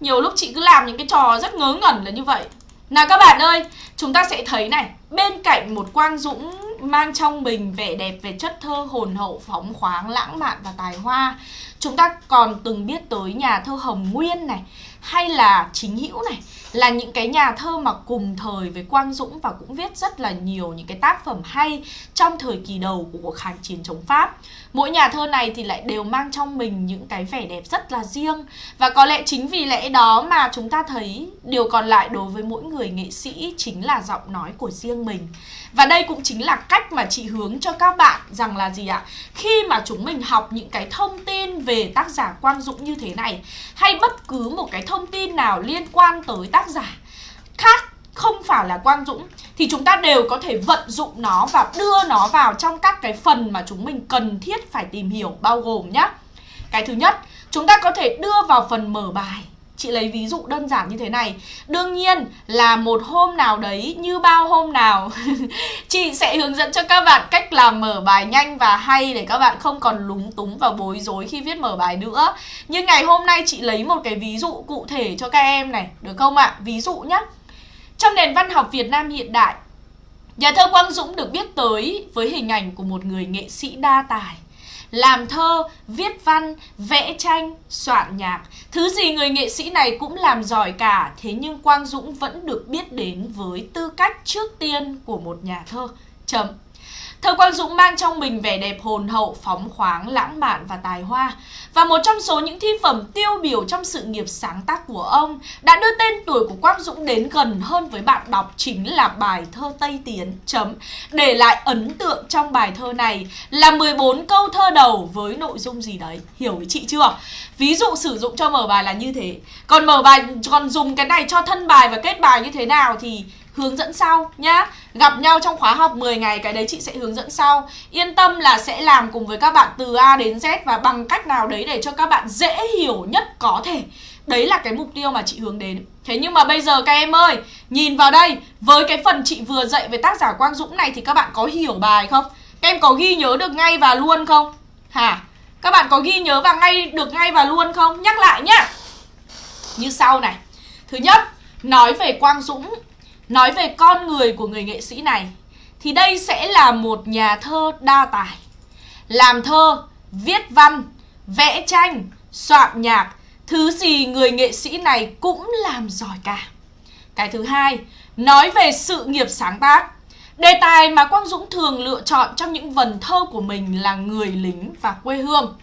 Nhiều lúc chị cứ làm những cái trò rất ngớ ngẩn là như vậy Nào các bạn ơi Chúng ta sẽ thấy này Bên cạnh một Quang Dũng mang trong mình vẻ đẹp về chất thơ hồn hậu, phóng khoáng, lãng mạn và tài hoa. Chúng ta còn từng biết tới nhà thơ Hồng Nguyên này, hay là chính hữu này là những cái nhà thơ mà cùng thời với Quang Dũng và cũng viết rất là nhiều những cái tác phẩm hay trong thời kỳ đầu của cuộc kháng chiến chống Pháp. Mỗi nhà thơ này thì lại đều mang trong mình những cái vẻ đẹp rất là riêng và có lẽ chính vì lẽ đó mà chúng ta thấy điều còn lại đối với mỗi người nghệ sĩ chính là giọng nói của riêng mình. Và đây cũng chính là cách mà chị hướng cho các bạn rằng là gì ạ? Khi mà chúng mình học những cái thông tin về tác giả Quang Dũng như thế này hay bất cứ một cái thông tin nào liên quan tới tác giả khác không phải là Quang Dũng thì chúng ta đều có thể vận dụng nó và đưa nó vào trong các cái phần mà chúng mình cần thiết phải tìm hiểu bao gồm nhé. Cái thứ nhất, chúng ta có thể đưa vào phần mở bài Chị lấy ví dụ đơn giản như thế này Đương nhiên là một hôm nào đấy, như bao hôm nào, Chị sẽ hướng dẫn cho các bạn cách làm mở bài nhanh và hay Để các bạn không còn lúng túng và bối rối khi viết mở bài nữa Nhưng ngày hôm nay chị lấy một cái ví dụ cụ thể cho các em này, Được không ạ? À? Ví dụ nhé Trong nền văn học Việt Nam hiện đại, Nhà thơ Quang Dũng được biết tới với hình ảnh của một người nghệ sĩ đa tài làm thơ, viết văn, vẽ tranh, soạn nhạc. Thứ gì người nghệ sĩ này cũng làm giỏi cả, thế nhưng Quang Dũng vẫn được biết đến với tư cách trước tiên của một nhà thơ. Chấm. Thơ Quang Dũng mang trong mình vẻ đẹp hồn hậu, phóng khoáng, lãng mạn và tài hoa. Và một trong số những thi phẩm tiêu biểu trong sự nghiệp sáng tác của ông đã đưa tên tuổi của Quang Dũng đến gần hơn với bạn đọc chính là bài thơ Tây Tiến. Chấm. Để lại ấn tượng trong bài thơ này là 14 câu thơ đầu với nội dung gì đấy. Hiểu với chị chưa? Ví dụ sử dụng cho mở bài là như thế. Còn mở bài còn dùng cái này cho thân bài và kết bài như thế nào thì hướng dẫn sau nhá Gặp nhau trong khóa học 10 ngày, cái đấy chị sẽ hướng dẫn sau Yên tâm là sẽ làm cùng với các bạn từ A đến Z và bằng cách nào đấy để cho các bạn dễ hiểu nhất có thể Đấy là cái mục tiêu mà chị hướng đến Thế nhưng mà bây giờ các em ơi, Nhìn vào đây, Với cái phần chị vừa dạy về tác giả Quang Dũng này Thì các bạn có hiểu bài không? Các em có ghi nhớ được ngay và luôn không? Hả? Các bạn có ghi nhớ và ngay, được ngay và luôn không? Nhắc lại nhá Như sau này Thứ nhất, Nói về Quang Dũng Nói về con người của người nghệ sĩ này Thì đây sẽ là một nhà thơ đa tài. Làm thơ, viết văn, vẽ tranh, soạn nhạc Thứ gì người nghệ sĩ này cũng làm giỏi cả. Cái thứ hai, nói về sự nghiệp sáng tác. Đề tài mà Quang Dũng thường lựa chọn trong những vần thơ của mình là người lính và quê hương.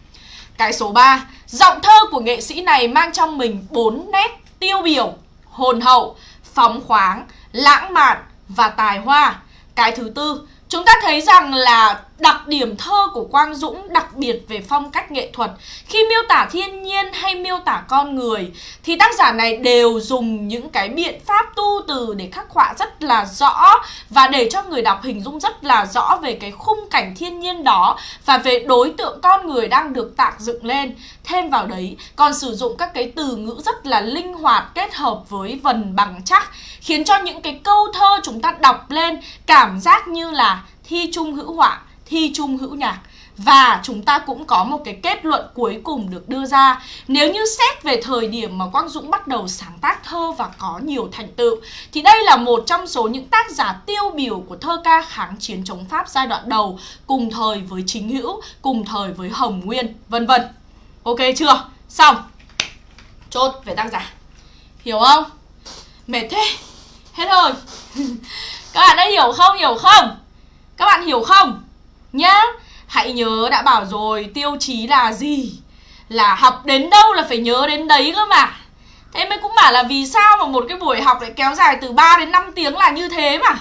Cái số 3, giọng thơ của nghệ sĩ này mang trong mình bốn nét tiêu biểu Hồn hậu, phóng khoáng, lãng mạn và tài hoa. Cái thứ tư, chúng ta thấy rằng là đặc điểm thơ của Quang Dũng đặc biệt về phong cách nghệ thuật. Khi miêu tả thiên nhiên hay miêu tả con người, thì tác giả này đều dùng những cái biện pháp tu từ để khắc họa rất là rõ và để cho người đọc hình dung rất là rõ về cái khung cảnh thiên nhiên đó và về đối tượng con người đang được tạo dựng lên. Thêm vào đấy, còn sử dụng các cái từ ngữ rất là linh hoạt kết hợp với vần bằng chắc, khiến cho những cái câu thơ chúng ta đọc lên cảm giác như là thi trung hữu họa thi chung hữu nhạc và chúng ta cũng có một cái kết luận cuối cùng được đưa ra Nếu như xét về thời điểm mà Quang Dũng bắt đầu sáng tác thơ và có nhiều thành tựu Thì đây là một trong số những tác giả tiêu biểu của thơ ca kháng chiến chống Pháp giai đoạn đầu Cùng thời với Chính Hữu, cùng thời với Hồng Nguyên, vân vân Ok chưa? Xong Chốt về tác giả Hiểu không? Mệt thế Hết rồi Các bạn đã hiểu không? Hiểu không? Các bạn hiểu không? Nhá, Hãy nhớ đã bảo rồi, tiêu chí là gì? Là học đến đâu là phải nhớ đến đấy cơ mà. Thế mới cũng bảo là vì sao mà một cái buổi học lại kéo dài từ 3 đến 5 tiếng là như thế mà.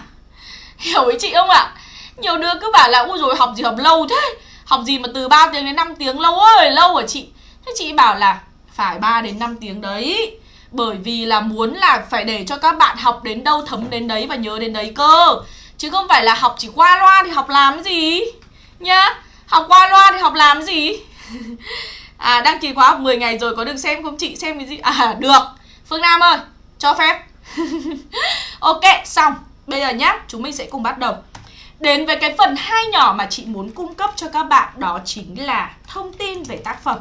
Hiểu với chị không ạ? Nhiều đứa cứ bảo là, ui rồi, học gì, học lâu thế? Học gì mà từ 3 tiếng đến 5 tiếng? Lâu ơi, lâu hả chị. Thế chị bảo là, phải 3 đến 5 tiếng đấy. Bởi vì là muốn là phải để cho các bạn học đến đâu, thấm đến đấy và nhớ đến đấy cơ. Chứ không phải là học chỉ qua loa thì học làm gì? Nhá, Học qua loa thì học làm gì? À đăng ký khóa học 10 ngày rồi có được xem không chị? Xem cái gì? À được. Phương Nam ơi, Cho phép. Ok, xong. Bây giờ nhá, Chúng mình sẽ cùng bắt đầu. Đến với cái phần hai nhỏ mà chị muốn cung cấp cho các bạn, Đó chính là thông tin về tác phẩm.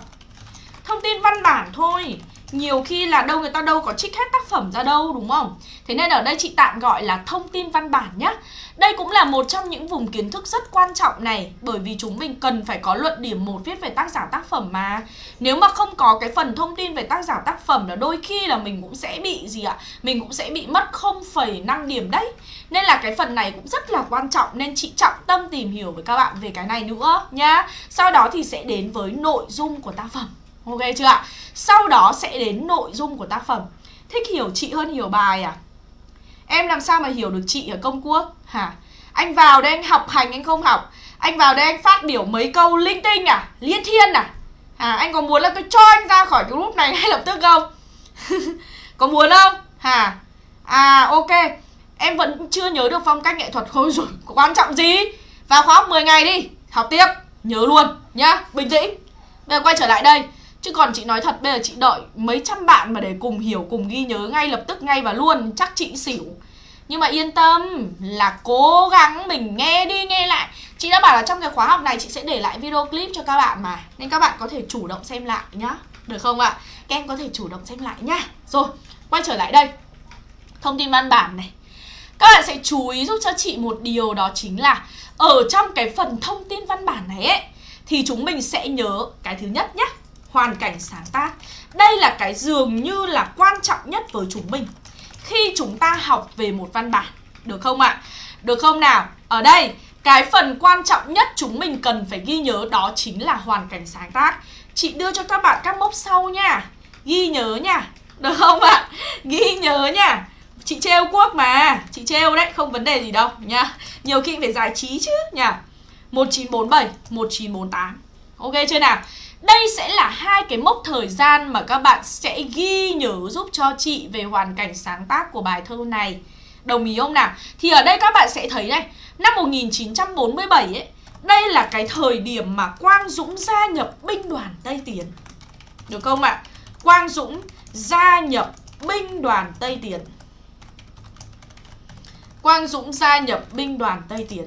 Thông tin văn bản thôi. Nhiều khi là đâu người ta đâu có trích hết tác phẩm ra đâu, đúng không? Thế nên ở đây chị tạm gọi là thông tin văn bản nhá. Đây cũng là một trong những vùng kiến thức rất quan trọng này Bởi vì chúng mình cần phải có luận điểm một viết về tác giả tác phẩm mà Nếu mà không có cái phần thông tin về tác giả tác phẩm là đôi khi là mình cũng sẽ bị gì ạ? Mình cũng sẽ bị mất 0,5 điểm đấy Nên là cái phần này cũng rất là quan trọng Nên chị trọng tâm tìm hiểu với các bạn về cái này nữa nhá Sau đó thì sẽ đến với nội dung của tác phẩm Ok chưa ạ? Sau đó sẽ đến nội dung của tác phẩm Thích hiểu chị hơn hiểu bài à? Em làm sao mà hiểu được chị ở công quốc hả? Anh vào đây anh học hành, anh không học Anh vào đây anh phát biểu mấy câu linh tinh à? Liên thiên à? À anh có muốn là tôi cho anh ra khỏi cái group này ngay lập tức không? có muốn không? Hả? À ok Em vẫn chưa nhớ được phong cách nghệ thuật thôi rồi Quan trọng gì? Vào khóa học 10 ngày đi Học tiếp Nhớ luôn, nhá Bình tĩnh Bây giờ quay trở lại đây Chứ còn chị nói thật bây giờ chị đợi mấy trăm bạn mà để cùng hiểu, cùng ghi nhớ ngay lập tức ngay và luôn Chắc chị xỉu. Nhưng mà yên tâm là cố gắng mình nghe đi nghe lại. Chị đã bảo là trong cái khóa học này chị sẽ để lại video clip cho các bạn mà. Nên các bạn có thể chủ động xem lại nhá. Được không ạ? Các em có thể chủ động xem lại nhá. Rồi, quay trở lại đây. Thông tin văn bản này. Các bạn sẽ chú ý giúp cho chị một điều đó chính là Ở trong cái phần thông tin văn bản này ấy Thì chúng mình sẽ nhớ cái thứ nhất nhá hoàn cảnh sáng tác. Đây là cái dường như là quan trọng nhất với chúng mình. Khi chúng ta học về một văn bản Được không ạ? Được không nào? Ở đây cái phần quan trọng nhất chúng mình cần phải ghi nhớ đó chính là hoàn cảnh sáng tác. Chị đưa cho các bạn các mốc sau nha. Ghi nhớ nha. Được không ạ? Ghi nhớ nha. Chị trêu quốc mà. Chị trêu đấy, không vấn đề gì đâu nha. Nhiều khi phải giải trí chứ nha. 1947, 1948 Ok chưa nào? Đây sẽ là hai cái mốc thời gian mà các bạn sẽ ghi nhớ giúp cho chị về hoàn cảnh sáng tác của bài thơ này. Đồng ý không nào? Thì ở đây các bạn sẽ thấy này, năm 1947 ấy, đây là cái thời điểm mà Quang Dũng gia nhập binh đoàn Tây Tiến. Được không ạ? Quang Dũng gia nhập binh đoàn Tây Tiến. Quang Dũng gia nhập binh đoàn Tây Tiến.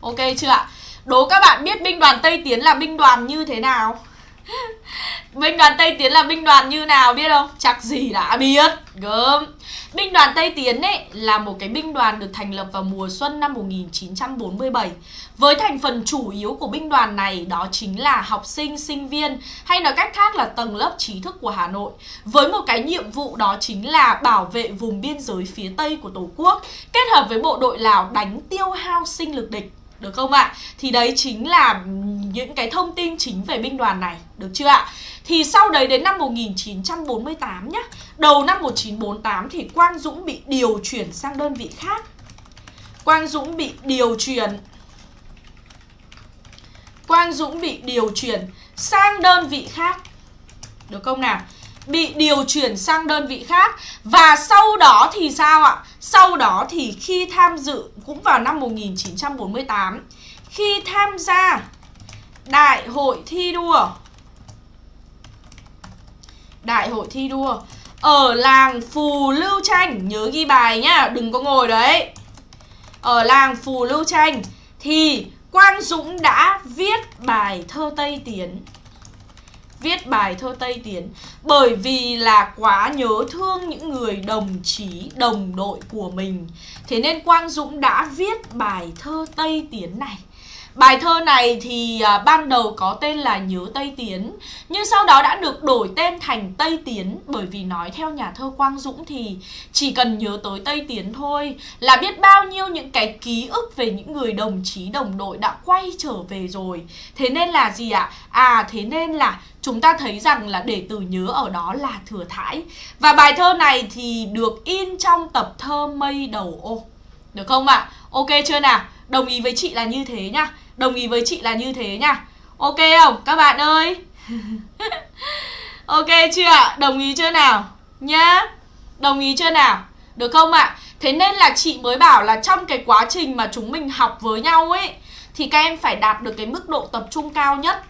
Ok chưa ạ? Đố các bạn biết binh đoàn Tây Tiến là binh đoàn như thế nào? binh đoàn Tây Tiến là binh đoàn như nào biết không? Chắc gì đã biết. Gớm. Binh đoàn Tây Tiến ấy là một cái binh đoàn được thành lập vào mùa xuân năm 1947 Với thành phần chủ yếu của binh đoàn này đó chính là học sinh, sinh viên Hay nói cách khác là tầng lớp trí thức của Hà Nội. Với một cái nhiệm vụ đó chính là bảo vệ vùng biên giới phía Tây của Tổ quốc Kết hợp với bộ đội Lào đánh tiêu hao sinh lực địch được không ạ? Thì đấy chính là những cái thông tin chính về binh đoàn này, Được chưa ạ? Thì sau đấy đến năm 1948 nhá, Đầu năm 1948 thì Quang Dũng bị điều chuyển sang đơn vị khác Quang Dũng bị điều chuyển Quang Dũng bị điều chuyển sang đơn vị khác Được không nào? Bị điều chuyển sang đơn vị khác. Và sau đó thì sao ạ? Sau đó thì khi tham dự cũng vào năm 1948 Khi tham gia Đại hội thi đua Đại hội thi đua Ở làng Phù Lưu Tranh Nhớ ghi bài nhá, đừng có ngồi đấy. Ở làng Phù Lưu Tranh Thì Quang Dũng đã viết bài thơ Tây Tiến viết bài thơ Tây Tiến bởi vì là quá nhớ thương những người đồng chí, đồng đội của mình. Thế nên Quang Dũng đã viết bài thơ Tây Tiến này. Bài thơ này thì à, ban đầu có tên là Nhớ Tây Tiến, Nhưng sau đó đã được đổi tên thành Tây Tiến Bởi vì nói theo nhà thơ Quang Dũng thì chỉ cần nhớ tới Tây Tiến thôi Là biết bao nhiêu những cái ký ức về những người đồng chí, đồng đội đã quay trở về rồi Thế nên là gì ạ? À? à thế nên là chúng ta thấy rằng là để từ nhớ ở đó là thừa thãi Và bài thơ này thì được in trong tập thơ Mây Đầu Ô được không ạ? À? Ok chưa nào? Đồng ý với chị là như thế nhá. Đồng ý với chị là như thế nhá. Ok không? Các bạn ơi. Ok chưa ạ? Đồng ý chưa nào? Nhá. Đồng ý chưa nào? Được không ạ? Thế nên là chị mới bảo là trong cái quá trình mà chúng mình học với nhau ấy, Thì các em phải đạt được cái mức độ tập trung cao nhất.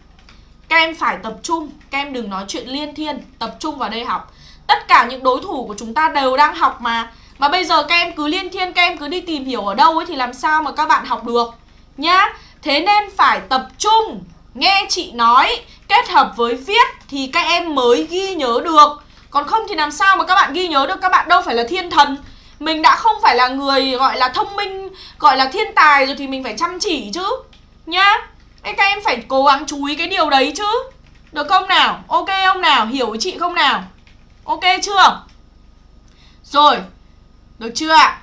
Các em phải tập trung. Các em đừng nói chuyện liên thiên, Tập trung vào đây học. Tất cả những đối thủ của chúng ta đều đang học mà. Mà bây giờ các em cứ liên thiên, Các em cứ đi tìm hiểu ở đâu ấy Thì làm sao mà các bạn học được, Nhá. Thế nên phải tập trung, Nghe chị nói, kết hợp với viết thì các em mới ghi nhớ được. Còn không thì làm sao mà các bạn ghi nhớ được, các bạn đâu phải là thiên thần. Mình đã không phải là người gọi là thông minh, gọi là thiên tài rồi thì mình phải chăm chỉ chứ, nhá. Các em phải cố gắng chú ý cái điều đấy chứ. Được không nào? Ok không nào? Hiểu chị không nào? Ok chưa? Rồi được chưa ạ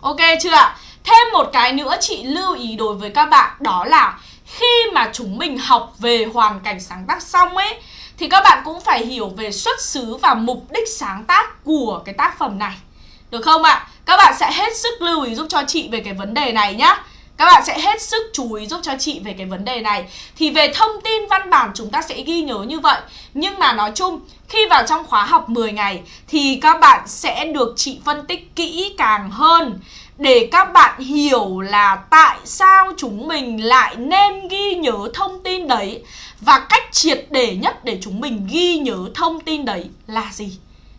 ok chưa ạ thêm một cái nữa chị lưu ý đối với các bạn, đó là khi mà chúng mình học về hoàn cảnh sáng tác xong ấy, thì các bạn cũng phải hiểu về xuất xứ và mục đích sáng tác của cái tác phẩm này. Được không ạ? Các bạn sẽ hết sức lưu ý giúp cho chị về cái vấn đề này nhá. Các bạn sẽ hết sức chú ý giúp cho chị về cái vấn đề này Thì về thông tin văn bản chúng ta sẽ ghi nhớ như vậy Nhưng mà nói chung khi vào trong khóa học 10 ngày Thì các bạn sẽ được chị phân tích kỹ càng hơn để các bạn hiểu là tại sao chúng mình lại nên ghi nhớ thông tin đấy và cách triệt để nhất để chúng mình ghi nhớ thông tin đấy là gì.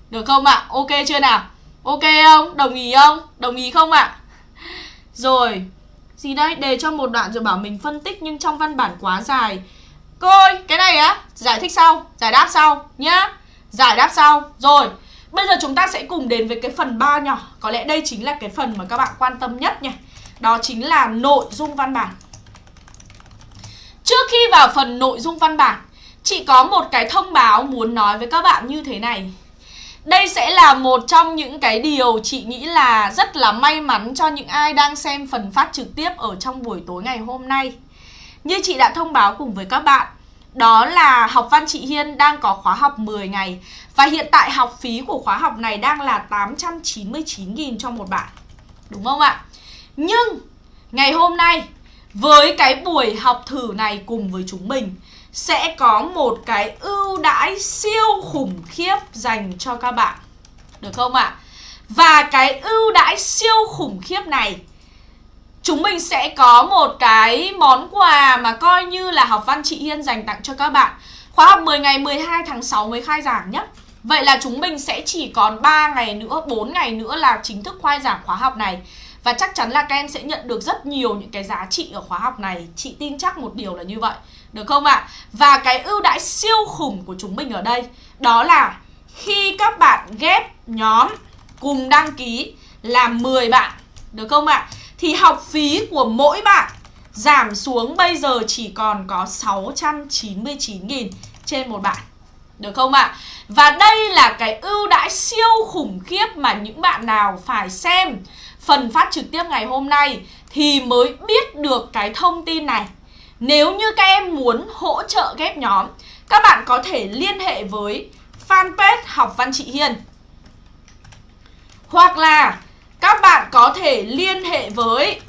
Được không ạ? Ok chưa nào? Ok không? Đồng ý không? Đồng ý không ạ? Rồi, gì đây? Đề cho một đoạn rồi bảo mình phân tích nhưng trong văn bản quá dài. Cô ơi, cái này á, giải thích sau, giải đáp sau nhá. Giải đáp sau. Rồi, Bây giờ chúng ta sẽ cùng đến với cái phần 3 nhỏ Có lẽ đây chính là cái phần mà các bạn quan tâm nhất nha Đó chính là nội dung văn bản Trước khi vào phần nội dung văn bản Chị có một cái thông báo muốn nói với các bạn như thế này đây sẽ là một trong những cái điều chị nghĩ là rất là may mắn cho những ai đang xem phần phát trực tiếp ở trong buổi tối ngày hôm nay. Như chị đã thông báo cùng với các bạn, đó là học văn chị Hiên đang có khóa học 10 ngày Và hiện tại học phí của khóa học này đang là 899.000 cho một bạn Đúng không ạ? Nhưng ngày hôm nay với cái buổi học thử này cùng với chúng mình sẽ có một cái ưu đãi siêu khủng khiếp dành cho các bạn. Được không ạ? Và cái ưu đãi siêu khủng khiếp này chúng mình sẽ có một cái món quà mà coi như là học văn chị Hiên dành tặng cho các bạn. Khóa học 10 ngày 12 tháng 6 mới khai giảng nhé Vậy là chúng mình sẽ chỉ còn 3 ngày nữa, 4 ngày nữa là chính thức khai giảng khóa học này. Và chắc chắn là các em sẽ nhận được rất nhiều những cái giá trị ở khóa học này. Chị tin chắc một điều là như vậy. Được không ạ? À? Và cái ưu đãi siêu khủng của chúng mình ở đây, Đó là khi các bạn ghép nhóm cùng đăng ký là 10 bạn, Được không ạ? À? thì học phí của mỗi bạn giảm xuống bây giờ chỉ còn có 699.000 trên một bạn. Được không ạ? À? Và đây là cái ưu đãi siêu khủng khiếp mà những bạn nào phải xem phần phát trực tiếp ngày hôm nay thì mới biết được cái thông tin này. Nếu như các em muốn hỗ trợ ghép nhóm, các bạn có thể liên hệ với fanpage Học Văn Chị Hiền. Hoặc là các bạn có thể liên hệ với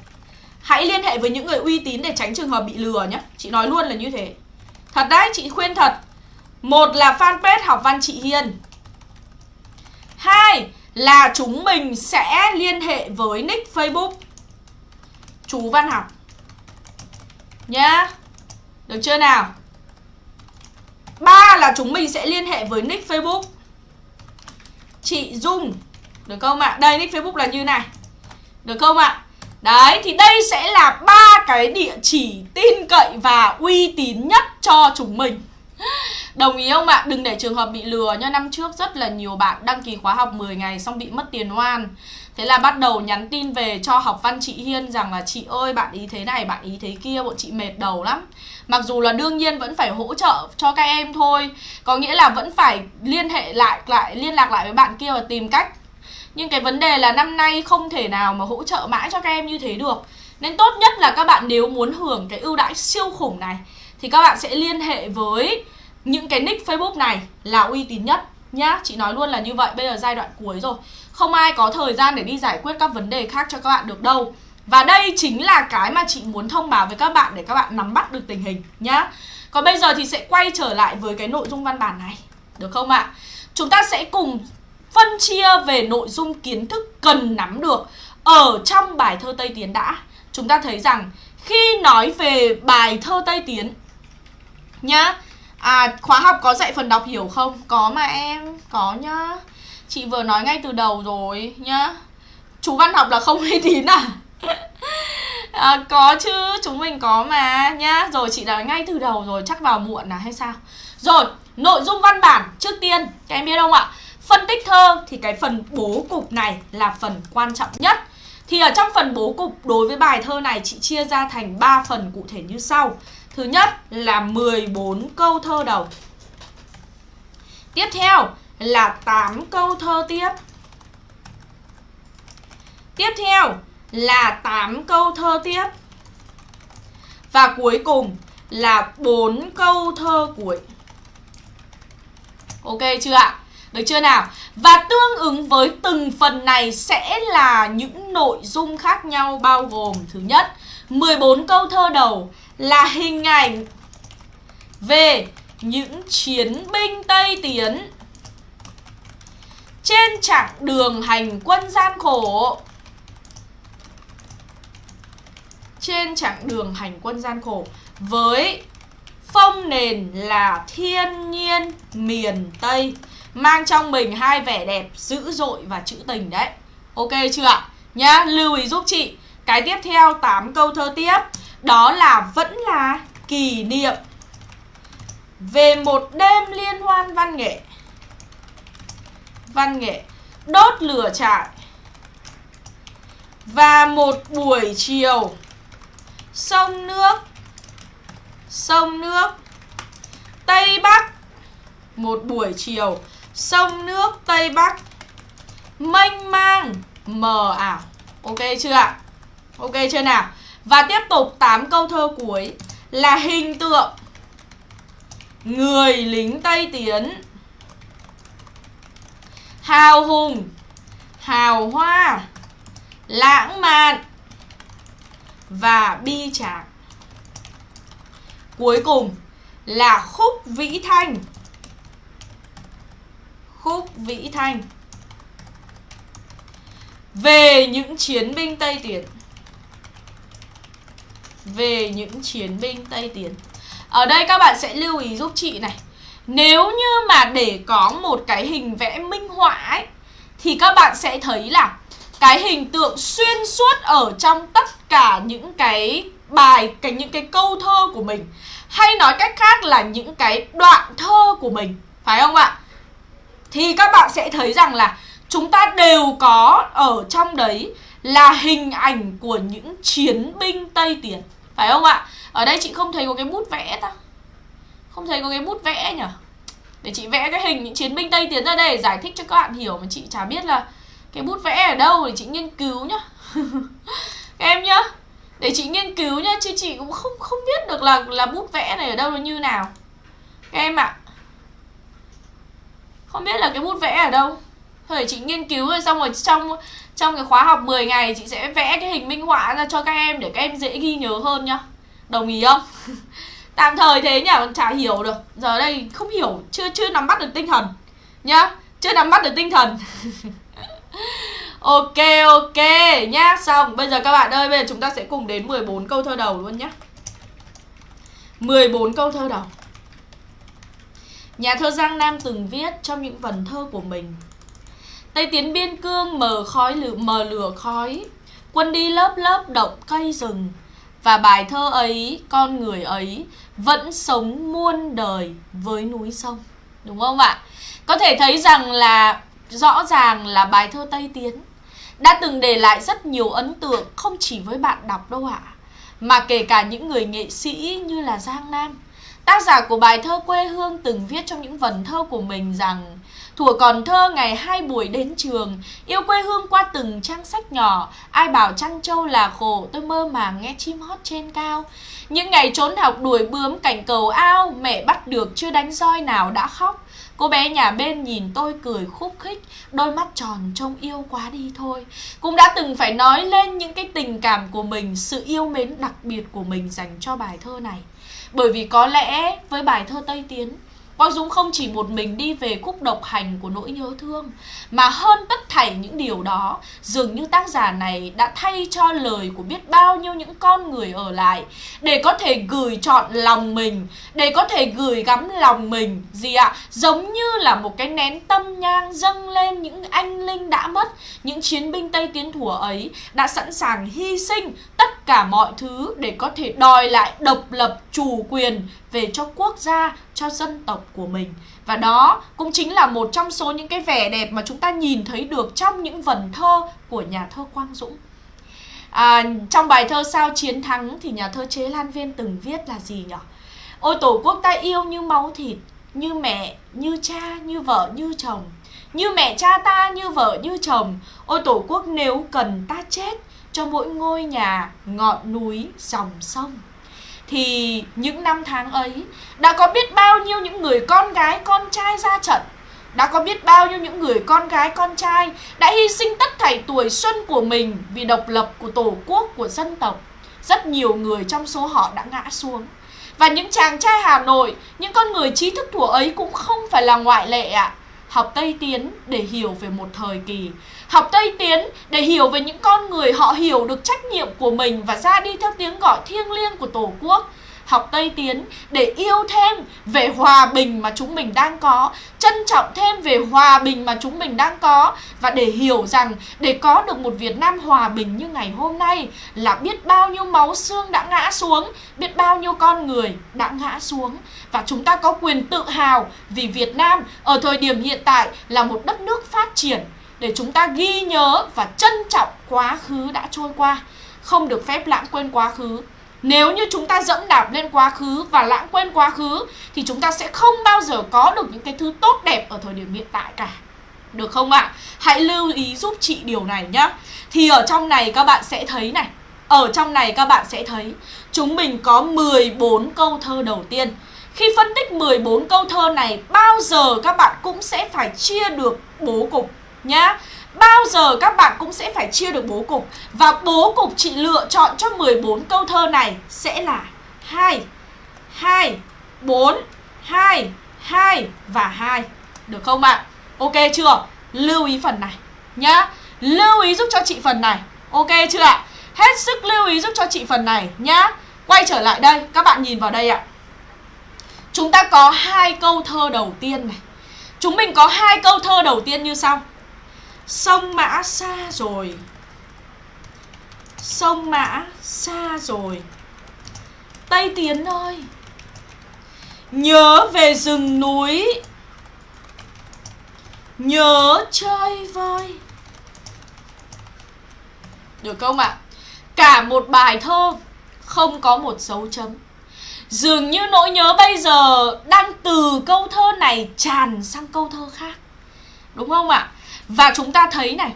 Hãy liên hệ với những người uy tín để tránh trường hợp bị lừa nhé. Chị nói luôn là như thế. Thật đấy, chị khuyên thật. Một là fanpage học văn chị Hiền Hai là chúng mình sẽ liên hệ với nick Facebook. Chú Văn Học. Nhá. Được chưa nào? Ba là chúng mình sẽ liên hệ với nick Facebook. Chị Dung. Được không ạ? Đây nick Facebook là như này. Được không ạ? Đấy, thì đây sẽ là ba cái địa chỉ tin cậy và uy tín nhất cho chúng mình. Đồng ý không ạ? Đừng để trường hợp bị lừa nha Năm trước rất là nhiều bạn đăng ký khóa học 10 ngày xong bị mất tiền oan. Thế là bắt đầu nhắn tin về cho học văn chị Hiên rằng là Chị ơi bạn ý thế này, bạn ý thế kia, bọn chị mệt đầu lắm. Mặc dù là đương nhiên vẫn phải hỗ trợ cho các em thôi Có nghĩa là vẫn phải liên hệ lại, lại liên lạc lại với bạn kia và tìm cách. Nhưng cái vấn đề là năm nay không thể nào mà hỗ trợ mãi cho các em như thế được. Nên tốt nhất là các bạn nếu muốn hưởng cái ưu đãi siêu khủng này Thì các bạn sẽ liên hệ với những cái nick Facebook này là uy tín nhất nhá. Chị nói luôn là như vậy, bây giờ giai đoạn cuối rồi. Không ai có thời gian để đi giải quyết các vấn đề khác cho các bạn được đâu Và đây chính là cái mà chị muốn thông báo với các bạn để các bạn nắm bắt được tình hình nhá Còn bây giờ thì sẽ quay trở lại với cái nội dung văn bản này Được không ạ? Chúng ta sẽ cùng phân chia về nội dung kiến thức cần nắm được ở trong bài thơ Tây Tiến đã. Chúng ta thấy rằng khi nói về bài thơ Tây Tiến nhá, à khóa học có dạy phần đọc hiểu không? Có mà em, có nhá. Chị vừa nói ngay từ đầu rồi nhá. Chú văn học là không uy tín à? à, Có chứ, chúng mình có mà nhá. Rồi chị nói ngay từ đầu rồi, chắc vào muộn à hay sao? Rồi, nội dung văn bản trước tiên Các em biết không ạ? Phân tích thơ thì cái phần bố cục này là phần quan trọng nhất. Thì ở trong phần bố cục đối với bài thơ này chị chia ra thành 3 phần cụ thể như sau. Thứ nhất là 14 câu thơ đầu. Tiếp theo là 8 câu thơ tiếp Tiếp theo là 8 câu thơ tiếp Và cuối cùng là 4 câu thơ cuối Ok chưa ạ? Được chưa nào? Và tương ứng với từng phần này sẽ là những nội dung khác nhau bao gồm Thứ nhất, 14 câu thơ đầu là hình ảnh về những chiến binh Tây Tiến trên chặng đường hành quân gian khổ trên chặng đường hành quân gian khổ với phong nền là thiên nhiên miền Tây mang trong mình hai vẻ đẹp dữ dội và trữ tình đấy. Ok chưa ạ? Nhá, lưu ý giúp chị. Cái tiếp theo 8 câu thơ tiếp đó là vẫn là kỷ niệm về một đêm liên hoan văn nghệ. Văn nghệ. Đốt lửa trại. Và một buổi chiều. Sông nước. Sông nước. Tây Bắc. Một buổi chiều. Sông nước Tây Bắc. Mênh mang. Mờ ảo. Ok chưa ạ? Ok chưa nào? Và tiếp tục 8 câu thơ cuối là hình tượng người lính Tây Tiến hào hùng hào hoa lãng mạn và bi tráng. Cuối cùng là khúc vĩ thanh. Khúc vĩ thanh. Về những chiến binh Tây Tiến. Về những chiến binh Tây Tiến. Ở đây các bạn sẽ lưu ý giúp chị này. Nếu như mà để có một cái hình vẽ minh họa ấy, thì các bạn sẽ thấy là cái hình tượng xuyên suốt ở trong tất cả những cái bài, cái những cái câu thơ của mình. Hay nói cách khác là những cái đoạn thơ của mình, phải không ạ? Thì các bạn sẽ thấy rằng là chúng ta đều có ở trong đấy là hình ảnh của những chiến binh tây tiến phải không ạ? Ở đây chị không thấy có cái bút vẽ ta? Không thấy có cái bút vẽ nhỉ để chị vẽ cái hình những chiến binh tây tiến ra đây để giải thích cho các bạn hiểu mà chị chả biết là cái bút vẽ ở đâu để chị nghiên cứu nhá. Các em nhá, để chị nghiên cứu nhá, chứ chị cũng không không biết được là là bút vẽ này ở đâu nó như nào. Các em ạ à. không biết là cái bút vẽ ở đâu. Thôi để chị nghiên cứu rồi xong rồi trong trong cái khóa học 10 ngày chị sẽ vẽ cái hình minh họa ra cho các em để các em dễ ghi nhớ hơn nhá. Đồng ý không? tạm thời thế nhỉ còn chả hiểu được. Giờ đây không hiểu chưa chưa nắm bắt được tinh thần nhá. Chưa nắm bắt được tinh thần. Ok ok nhá. Xong bây giờ các bạn ơi Bây giờ chúng ta sẽ cùng đến 14 câu thơ đầu luôn nhá. 14 câu thơ đầu. Nhà thơ Giang Nam từng viết trong những vần thơ của mình. Tây tiến biên cương mờ khói lửa, mờ lửa khói. Quân đi lớp lớp động cây rừng. Và bài thơ ấy, con người ấy Vẫn sống muôn đời với núi sông Đúng không ạ? Có thể thấy rằng là rõ ràng là bài thơ Tây Tiến đã từng để lại rất nhiều ấn tượng không chỉ với bạn đọc đâu ạ, mà kể cả những người nghệ sĩ như là Giang Nam. Tác giả của bài thơ quê hương từng viết trong những vần thơ của mình rằng Thủa còn thơ ngày hai buổi đến trường, Yêu quê hương qua từng trang sách nhỏ. Ai bảo trăng châu là khổ, Tôi mơ màng nghe chim hót trên cao. Những ngày trốn học đuổi bướm cảnh cầu ao, Mẹ bắt được chưa đánh roi nào đã khóc. Cô bé nhà bên nhìn tôi cười khúc khích, Đôi mắt tròn trông yêu quá đi thôi. Cũng đã từng phải nói lên những cái tình cảm của mình, Sự yêu mến đặc biệt của mình dành cho bài thơ này. Bởi vì có lẽ với bài thơ Tây Tiến Quang Dũng không chỉ một mình đi về khúc độc hành của nỗi nhớ thương, Mà hơn tất thảy những điều đó, Dường như tác giả này đã thay cho lời của biết bao nhiêu những con người ở lại Để có thể gửi chọn lòng mình, Để có thể gửi gắm lòng mình Gì ạ? À? Giống như là một cái nén tâm nhang dâng lên những anh linh đã mất, Những chiến binh Tây Tiến Thủa ấy đã sẵn sàng hy sinh tất cả mọi thứ Để có thể đòi lại độc lập chủ quyền về cho quốc gia, cho dân tộc của mình. Và đó cũng chính là một trong số những cái vẻ đẹp mà chúng ta nhìn thấy được trong những vần thơ của nhà thơ Quang Dũng. À, trong bài thơ Sao Chiến Thắng thì nhà thơ Chế Lan Viên từng viết là gì nhỉ? Ôi tổ quốc ta yêu như máu thịt, như mẹ, như cha, như vợ, như chồng. Như mẹ cha ta, như vợ, như chồng. Ôi tổ quốc nếu cần ta chết cho mỗi ngôi nhà, ngọn núi, dòng sông. Thì những năm tháng ấy đã có biết bao nhiêu những người con gái con trai ra trận? Đã có biết bao nhiêu những người con gái con trai đã hy sinh tất thảy tuổi xuân của mình vì độc lập của tổ quốc của dân tộc? Rất nhiều người trong số họ đã ngã xuống. Và những chàng trai Hà Nội những con người trí thức thủa ấy cũng không phải là ngoại lệ ạ. À. học Tây Tiến để hiểu về một thời kỳ Học Tây Tiến để hiểu về những con người họ hiểu được trách nhiệm của mình và ra đi theo tiếng gọi thiêng liêng của Tổ quốc. Học Tây Tiến để yêu thêm về hòa bình mà chúng mình đang có, trân trọng thêm về hòa bình mà chúng mình đang có và để hiểu rằng để có được một Việt Nam hòa bình như ngày hôm nay là biết bao nhiêu máu xương đã ngã xuống, biết bao nhiêu con người đã ngã xuống. Và chúng ta có quyền tự hào vì Việt Nam ở thời điểm hiện tại là một đất nước phát triển để chúng ta ghi nhớ và trân trọng quá khứ đã trôi qua không được phép lãng quên quá khứ nếu như chúng ta dẫm đạp lên quá khứ và lãng quên quá khứ thì chúng ta sẽ không bao giờ có được những cái thứ tốt đẹp ở thời điểm hiện tại cả. Được không ạ? À? Hãy lưu ý giúp chị điều này nhá. Thì ở trong này các bạn sẽ thấy này. Ở trong này các bạn sẽ thấy chúng mình có 14 câu thơ đầu tiên. Khi phân tích 14 câu thơ này, bao giờ các bạn cũng sẽ phải chia được bố cục nhá. Bao giờ các bạn cũng sẽ phải chia được bố cục. Và bố cục chị lựa chọn cho 14 câu thơ này sẽ là 2 2 4 2 2 và 2 Được không bạn? Ok chưa? Lưu ý phần này nhá. Lưu ý giúp cho chị phần này. Ok chưa ạ? Hết sức lưu ý giúp cho chị phần này nhá. Quay trở lại đây, các bạn nhìn vào đây ạ. Chúng ta có hai câu thơ đầu tiên này. Chúng mình có hai câu thơ đầu tiên như sau. Sông Mã xa rồi. Sông Mã xa rồi. Tây Tiến ơi. Nhớ về rừng núi. Nhớ chơi vơi. Được không ạ? Cả một bài thơ, Không có một dấu chấm. Dường như nỗi nhớ bây giờ Đang từ câu thơ này tràn sang câu thơ khác. Đúng không ạ? Và chúng ta thấy này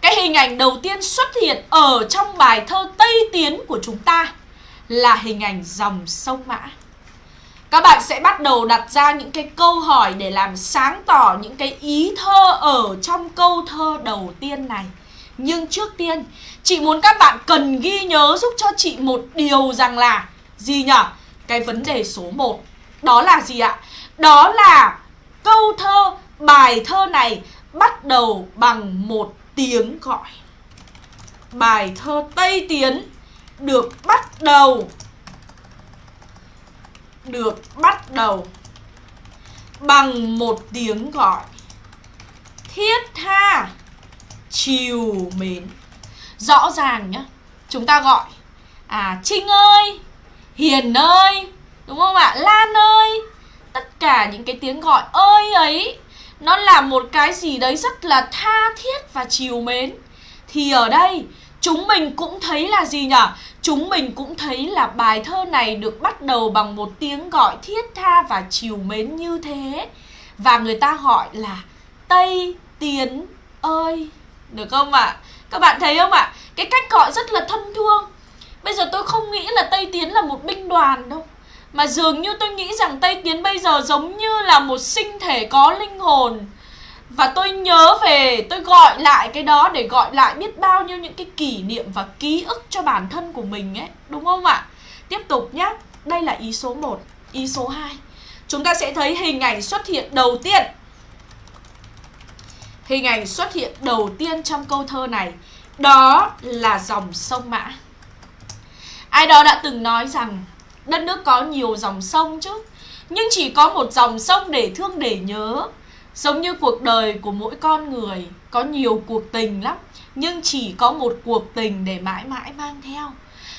Cái hình ảnh đầu tiên xuất hiện ở trong bài thơ Tây Tiến của chúng ta Là hình ảnh dòng sông Mã Các bạn sẽ bắt đầu đặt ra những cái câu hỏi để làm sáng tỏ những cái ý thơ ở trong câu thơ đầu tiên này Nhưng trước tiên, chị muốn các bạn cần ghi nhớ giúp cho chị một điều rằng là Gì nhở? Cái vấn đề số 1 Đó là gì ạ? Đó là câu thơ, bài thơ này bắt đầu bằng một tiếng gọi. Bài thơ Tây Tiến được bắt đầu. Được bắt đầu bằng một tiếng gọi. Thiết tha, chiều mến. Rõ ràng nhá, chúng ta gọi. À trinh ơi, hiền ơi, đúng không ạ? Lan ơi. Tất cả những cái tiếng gọi ơi ấy nó là một cái gì đấy rất là tha thiết và chiều mến. Thì ở đây, chúng mình cũng thấy là gì nhỉ? Chúng mình cũng thấy là bài thơ này được bắt đầu bằng một tiếng gọi thiết tha và chiều mến như thế. Và người ta gọi là tây tiến ơi. Được không ạ? À? các bạn thấy không ạ? À? cái cách gọi rất là thân thương. Bây giờ tôi không nghĩ là tây tiến là một binh đoàn đâu mà dường như tôi nghĩ rằng Tây Tiến bây giờ giống như là một sinh thể có linh hồn. Và tôi nhớ về, tôi gọi lại cái đó để gọi lại biết bao nhiêu những cái kỷ niệm và ký ức cho bản thân của mình ấy Đúng không ạ? Tiếp tục nhé, đây là ý số 1 Ý số 2 chúng ta sẽ thấy hình ảnh xuất hiện đầu tiên. Hình ảnh xuất hiện đầu tiên trong câu thơ này Đó là dòng sông Mã. Ai đó đã từng nói rằng Đất nước có nhiều dòng sông chứ. Nhưng chỉ có một dòng sông để thương để nhớ. Giống như cuộc đời của mỗi con người, Có nhiều cuộc tình lắm, Nhưng chỉ có một cuộc tình để mãi mãi mang theo.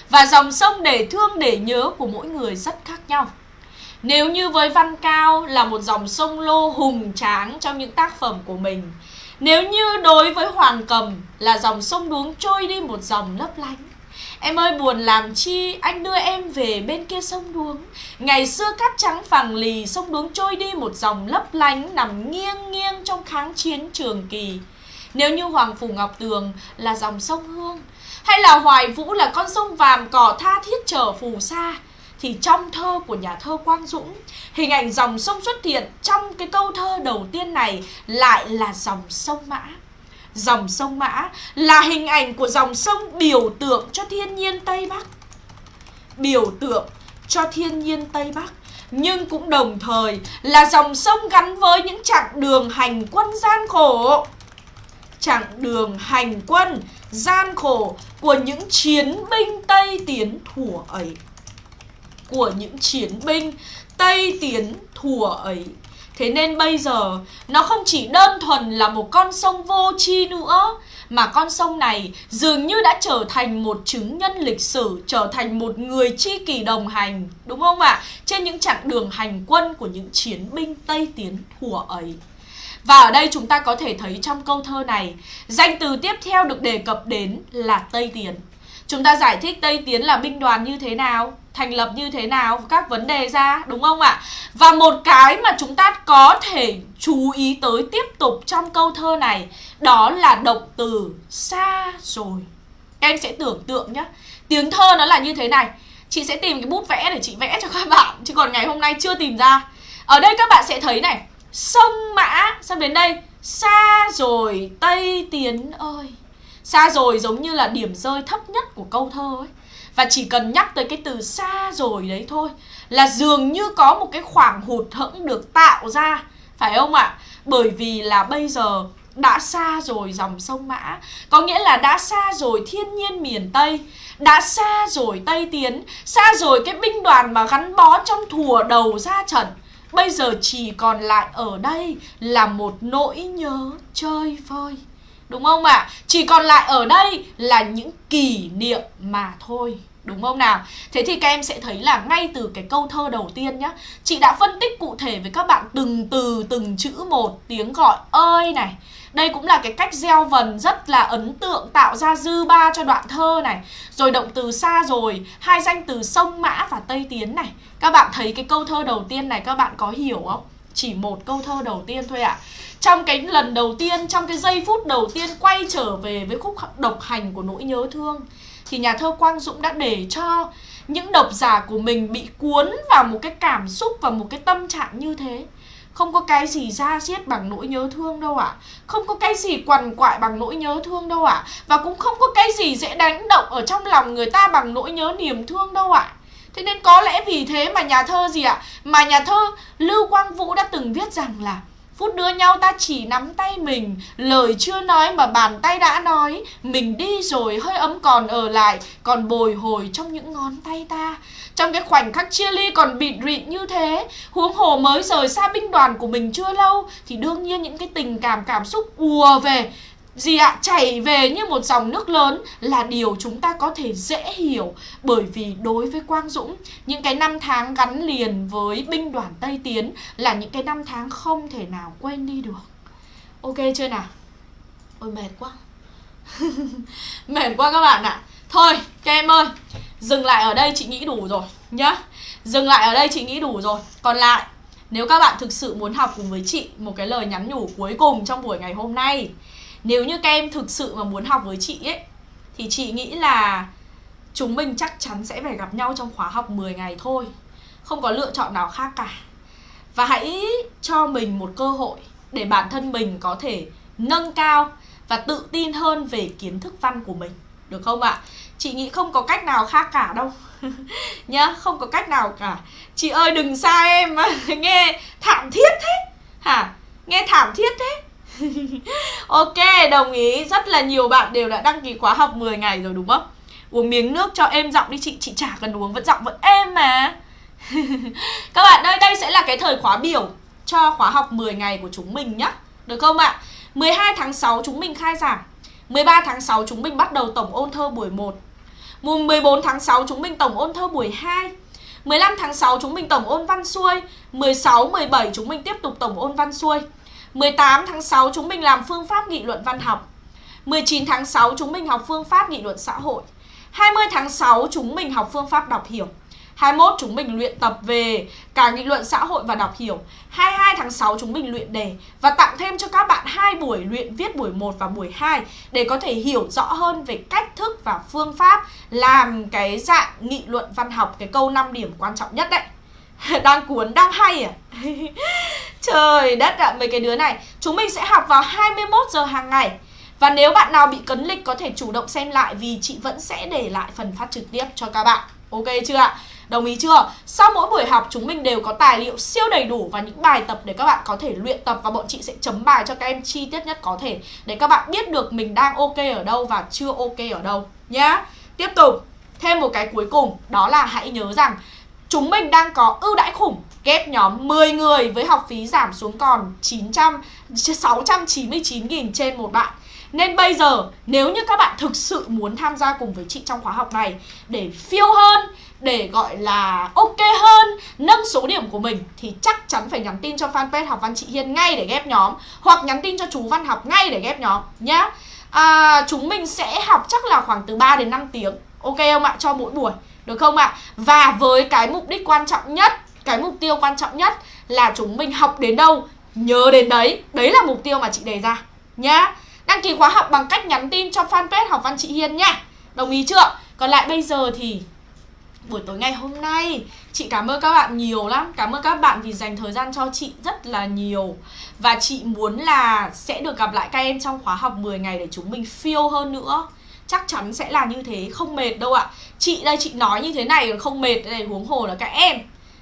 Và dòng sông để thương để nhớ của mỗi người rất khác nhau. Nếu như với Văn Cao là một dòng sông lô hùng tráng trong những tác phẩm của mình, Nếu như đối với Hoàng Cầm là dòng sông đuống trôi đi một dòng lấp lánh Em ơi, buồn làm chi? Anh đưa em về bên kia sông đuống. Ngày xưa cát trắng phẳng lì, Sông đuống trôi đi một dòng lấp lánh, Nằm nghiêng nghiêng trong kháng chiến trường kỳ. Nếu như Hoàng Phủ Ngọc Tường Là dòng sông Hương, Hay là Hoài Vũ là con sông vàm cỏ tha thiết trở phù sa, thì trong thơ của nhà thơ Quang Dũng, hình ảnh dòng sông xuất hiện trong cái câu thơ đầu tiên này lại là dòng sông Mã dòng sông Mã là hình ảnh của dòng sông biểu tượng cho thiên nhiên Tây Bắc. Biểu tượng cho thiên nhiên Tây Bắc, nhưng cũng đồng thời là dòng sông gắn với những chặng đường hành quân gian khổ. Chặng đường hành quân gian khổ của những chiến binh Tây Tiến thủa ấy. Của những chiến binh Tây Tiến thủa ấy Thế nên bây giờ, nó không chỉ đơn thuần là một con sông vô tri nữa, Mà con sông này dường như đã trở thành một chứng nhân lịch sử, Trở thành một người chi kỷ đồng hành, Đúng không ạ? À? Trên những chặng đường hành quân của những chiến binh Tây Tiến thủa ấy và ở đây chúng ta có thể thấy trong câu thơ này, Danh từ tiếp theo được đề cập đến là Tây Tiến Chúng ta giải thích Tây Tiến là binh đoàn như thế nào thành lập như thế nào, các vấn đề ra, đúng không ạ? Và một cái mà chúng ta có thể chú ý tới tiếp tục trong câu thơ này, đó là động từ xa rồi. Các em sẽ tưởng tượng nhé tiếng thơ nó là như thế này. Chị sẽ tìm cái bút vẽ để chị vẽ cho các bạn, chứ còn ngày hôm nay chưa tìm ra. Ở đây các bạn sẽ thấy này. Sông mã xong đến đây. Xa rồi, tây tiến ơi. Xa rồi giống như là điểm rơi thấp nhất của câu thơ ấy và chỉ cần nhắc tới cái từ xa rồi đấy thôi Là dường như có một cái khoảng hụt hẫng được tạo ra, Phải không ạ? Bởi vì là bây giờ đã xa rồi dòng sông Mã. Có nghĩa là đã xa rồi thiên nhiên miền Tây, Đã xa rồi Tây Tiến, Xa rồi cái binh đoàn mà gắn bó trong thùa đầu ra trận. Bây giờ chỉ còn lại ở đây là một nỗi nhớ chơi vơi Đúng không ạ? À? Chỉ còn lại ở đây là những kỷ niệm mà thôi Đúng không nào? Thế thì các em sẽ thấy là ngay từ cái câu thơ đầu tiên nhá Chị đã phân tích cụ thể với các bạn từng từ, từng chữ một Tiếng gọi ơi này đây cũng là cái cách gieo vần rất là ấn tượng tạo ra dư ba cho đoạn thơ này Rồi động từ xa rồi, hai danh từ sông mã và tây tiến này Các bạn thấy cái câu thơ đầu tiên này các bạn có hiểu không? Chỉ một câu thơ đầu tiên thôi ạ à. Trong cái lần đầu tiên, trong cái giây phút đầu tiên quay trở về với khúc độc hành của nỗi nhớ thương thì nhà thơ Quang Dũng đã để cho những độc giả của mình bị cuốn vào một cái cảm xúc và một cái tâm trạng như thế không có cái gì ra xiết bằng nỗi nhớ thương đâu ạ à. Không có cái gì quằn quại bằng nỗi nhớ thương đâu ạ à. Và cũng không có cái gì dễ đánh động ở trong lòng người ta bằng nỗi nhớ niềm thương đâu ạ à. Thế nên có lẽ vì thế mà nhà thơ gì ạ à? Mà nhà thơ Lưu Quang Vũ đã từng viết rằng là Phút đưa nhau ta chỉ nắm tay mình. Lời chưa nói mà bàn tay đã nói. Mình đi rồi, hơi ấm còn ở lại. Còn bồi hồi trong những ngón tay ta. Trong cái khoảnh khắc chia ly còn bịt rịn như thế, Huống hồ mới rời xa binh đoàn của mình chưa lâu, Thì đương nhiên những cái tình cảm cảm xúc ùa về gì ạ? Chảy về như một dòng nước lớn là điều chúng ta có thể dễ hiểu. Bởi vì đối với Quang Dũng, những cái năm tháng gắn liền với binh đoàn Tây Tiến là những cái năm tháng không thể nào quên đi được. Ok chưa nào? Ôi, mệt quá. Mệt quá các bạn ạ. À. thôi, các em ơi, dừng lại ở đây chị nghĩ đủ rồi, nhá. Dừng lại ở đây chị nghĩ đủ rồi. Còn lại, nếu các bạn thực sự muốn học cùng với chị một cái lời nhắn nhủ cuối cùng trong buổi ngày hôm nay nếu như các em thực sự mà muốn học với chị ấy Thì chị nghĩ là Chúng mình chắc chắn sẽ phải gặp nhau trong khóa học 10 ngày thôi. Không có lựa chọn nào khác cả. Và hãy cho mình một cơ hội Để bản thân mình có thể nâng cao Và tự tin hơn về kiến thức văn của mình. Được không ạ? Chị nghĩ không có cách nào khác cả đâu. Nhá, không có cách nào cả. Chị ơi đừng xa em. Nghe thảm thiết thế. Hả? Nghe thảm thiết thế. Ok, đồng ý. Rất là nhiều bạn đều đã đăng ký khóa học 10 ngày rồi đúng không? Uống miếng nước cho êm giọng đi chị. Chị chả cần uống vẫn giọng vẫn êm mà. Các bạn ơi, đây sẽ là cái thời khóa biểu Cho khóa học 10 ngày của chúng mình nhá. Được không ạ? 12 tháng 6 chúng mình khai giảng. 13 tháng 6 chúng mình bắt đầu tổng ôn thơ buổi 1 Mùng 14 tháng 6 chúng mình tổng ôn thơ buổi 2 15 tháng 6 chúng mình tổng ôn văn xuôi. 16, 17 chúng mình tiếp tục tổng ôn văn xuôi. 18 tháng 6 chúng mình làm phương pháp nghị luận văn học. 19 tháng 6 chúng mình học phương pháp nghị luận xã hội. 20 tháng 6 chúng mình học phương pháp đọc hiểu. 21 chúng mình luyện tập về cả nghị luận xã hội và đọc hiểu. 22 tháng 6 chúng mình luyện đề Và tặng thêm cho các bạn hai buổi luyện viết buổi 1 và buổi 2 Để có thể hiểu rõ hơn về cách thức và phương pháp Làm cái dạng nghị luận văn học, Cái câu 5 điểm quan trọng nhất đấy. Đang cuốn, đang hay à Trời đất ạ, à, mấy cái đứa này Chúng mình sẽ học vào 21 giờ hàng ngày và nếu bạn nào bị cấn lịch có thể chủ động xem lại vì chị vẫn sẽ để lại phần phát trực tiếp cho các bạn. Ok chưa ạ? Đồng ý chưa? Sau mỗi buổi học chúng mình đều có tài liệu siêu đầy đủ và những bài tập để các bạn có thể luyện tập và bọn chị sẽ chấm bài cho các em chi tiết nhất có thể để các bạn biết được mình đang ok ở đâu và chưa ok ở đâu nhá. Tiếp tục, thêm một cái cuối cùng đó là hãy nhớ rằng chúng mình đang có ưu đãi khủng ghép nhóm 10 người với học phí giảm xuống còn 900 699 000 trên một bạn. Nên bây giờ nếu như các bạn thực sự muốn tham gia cùng với chị trong khóa học này để phiêu hơn để gọi là ok hơn nâng số điểm của mình thì chắc chắn phải nhắn tin cho fanpage học văn chị Hiên ngay để ghép nhóm hoặc nhắn tin cho chú Văn học ngay để ghép nhóm nhá. À, chúng mình sẽ học chắc là khoảng từ 3 đến 5 tiếng. Ok không ạ? Cho mỗi buổi được không ạ? Và với cái mục đích quan trọng nhất, cái mục tiêu quan trọng nhất là chúng mình học đến đâu, nhớ đến đấy. Đấy là mục tiêu mà chị đề ra, nhá. Đăng ký khóa học bằng cách nhắn tin cho fanpage học văn chị Hiên nhá. Đồng ý chưa? Còn lại bây giờ thì buổi tối ngày hôm nay, Chị cảm ơn các bạn nhiều lắm. Cảm ơn các bạn vì dành thời gian cho chị rất là nhiều. Và chị muốn là sẽ được gặp lại các em trong khóa học 10 ngày để chúng mình phiêu hơn nữa. Chắc chắn sẽ là như thế, không mệt đâu ạ. Chị đây chị nói như thế này không mệt đây huống hồ là các em.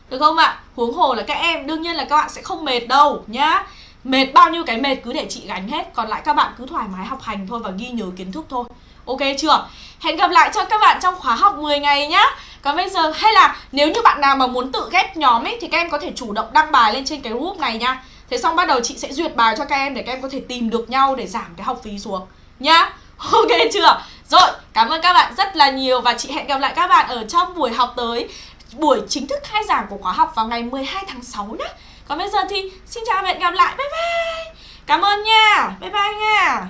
Được không ạ? Huống hồ là các em, đương nhiên là các bạn sẽ không mệt đâu nhá. Mệt bao nhiêu cái mệt cứ để chị gánh hết Còn lại các bạn cứ thoải mái học hành thôi và ghi nhớ kiến thức thôi. Ok chưa? Hẹn gặp lại cho các bạn trong khóa học 10 ngày nhá. Còn bây giờ hay là nếu như bạn nào mà muốn tự ghép nhóm ấy Thì các em có thể chủ động đăng bài lên trên cái group này nha Thế xong bắt đầu chị sẽ duyệt bài cho các em để các em có thể tìm được nhau để giảm cái học phí xuống Nhá. Ok chưa? Rồi, cảm ơn các bạn rất là nhiều Và chị hẹn gặp lại các bạn ở trong buổi học tới Buổi chính thức khai giảng của khóa học vào ngày 12 tháng 6 nhé. Còn bây giờ thì xin chào và hẹn gặp lại Bye bye. Cảm ơn nha Bye bye nha.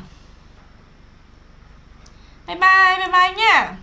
Bye bye, bye bye nha.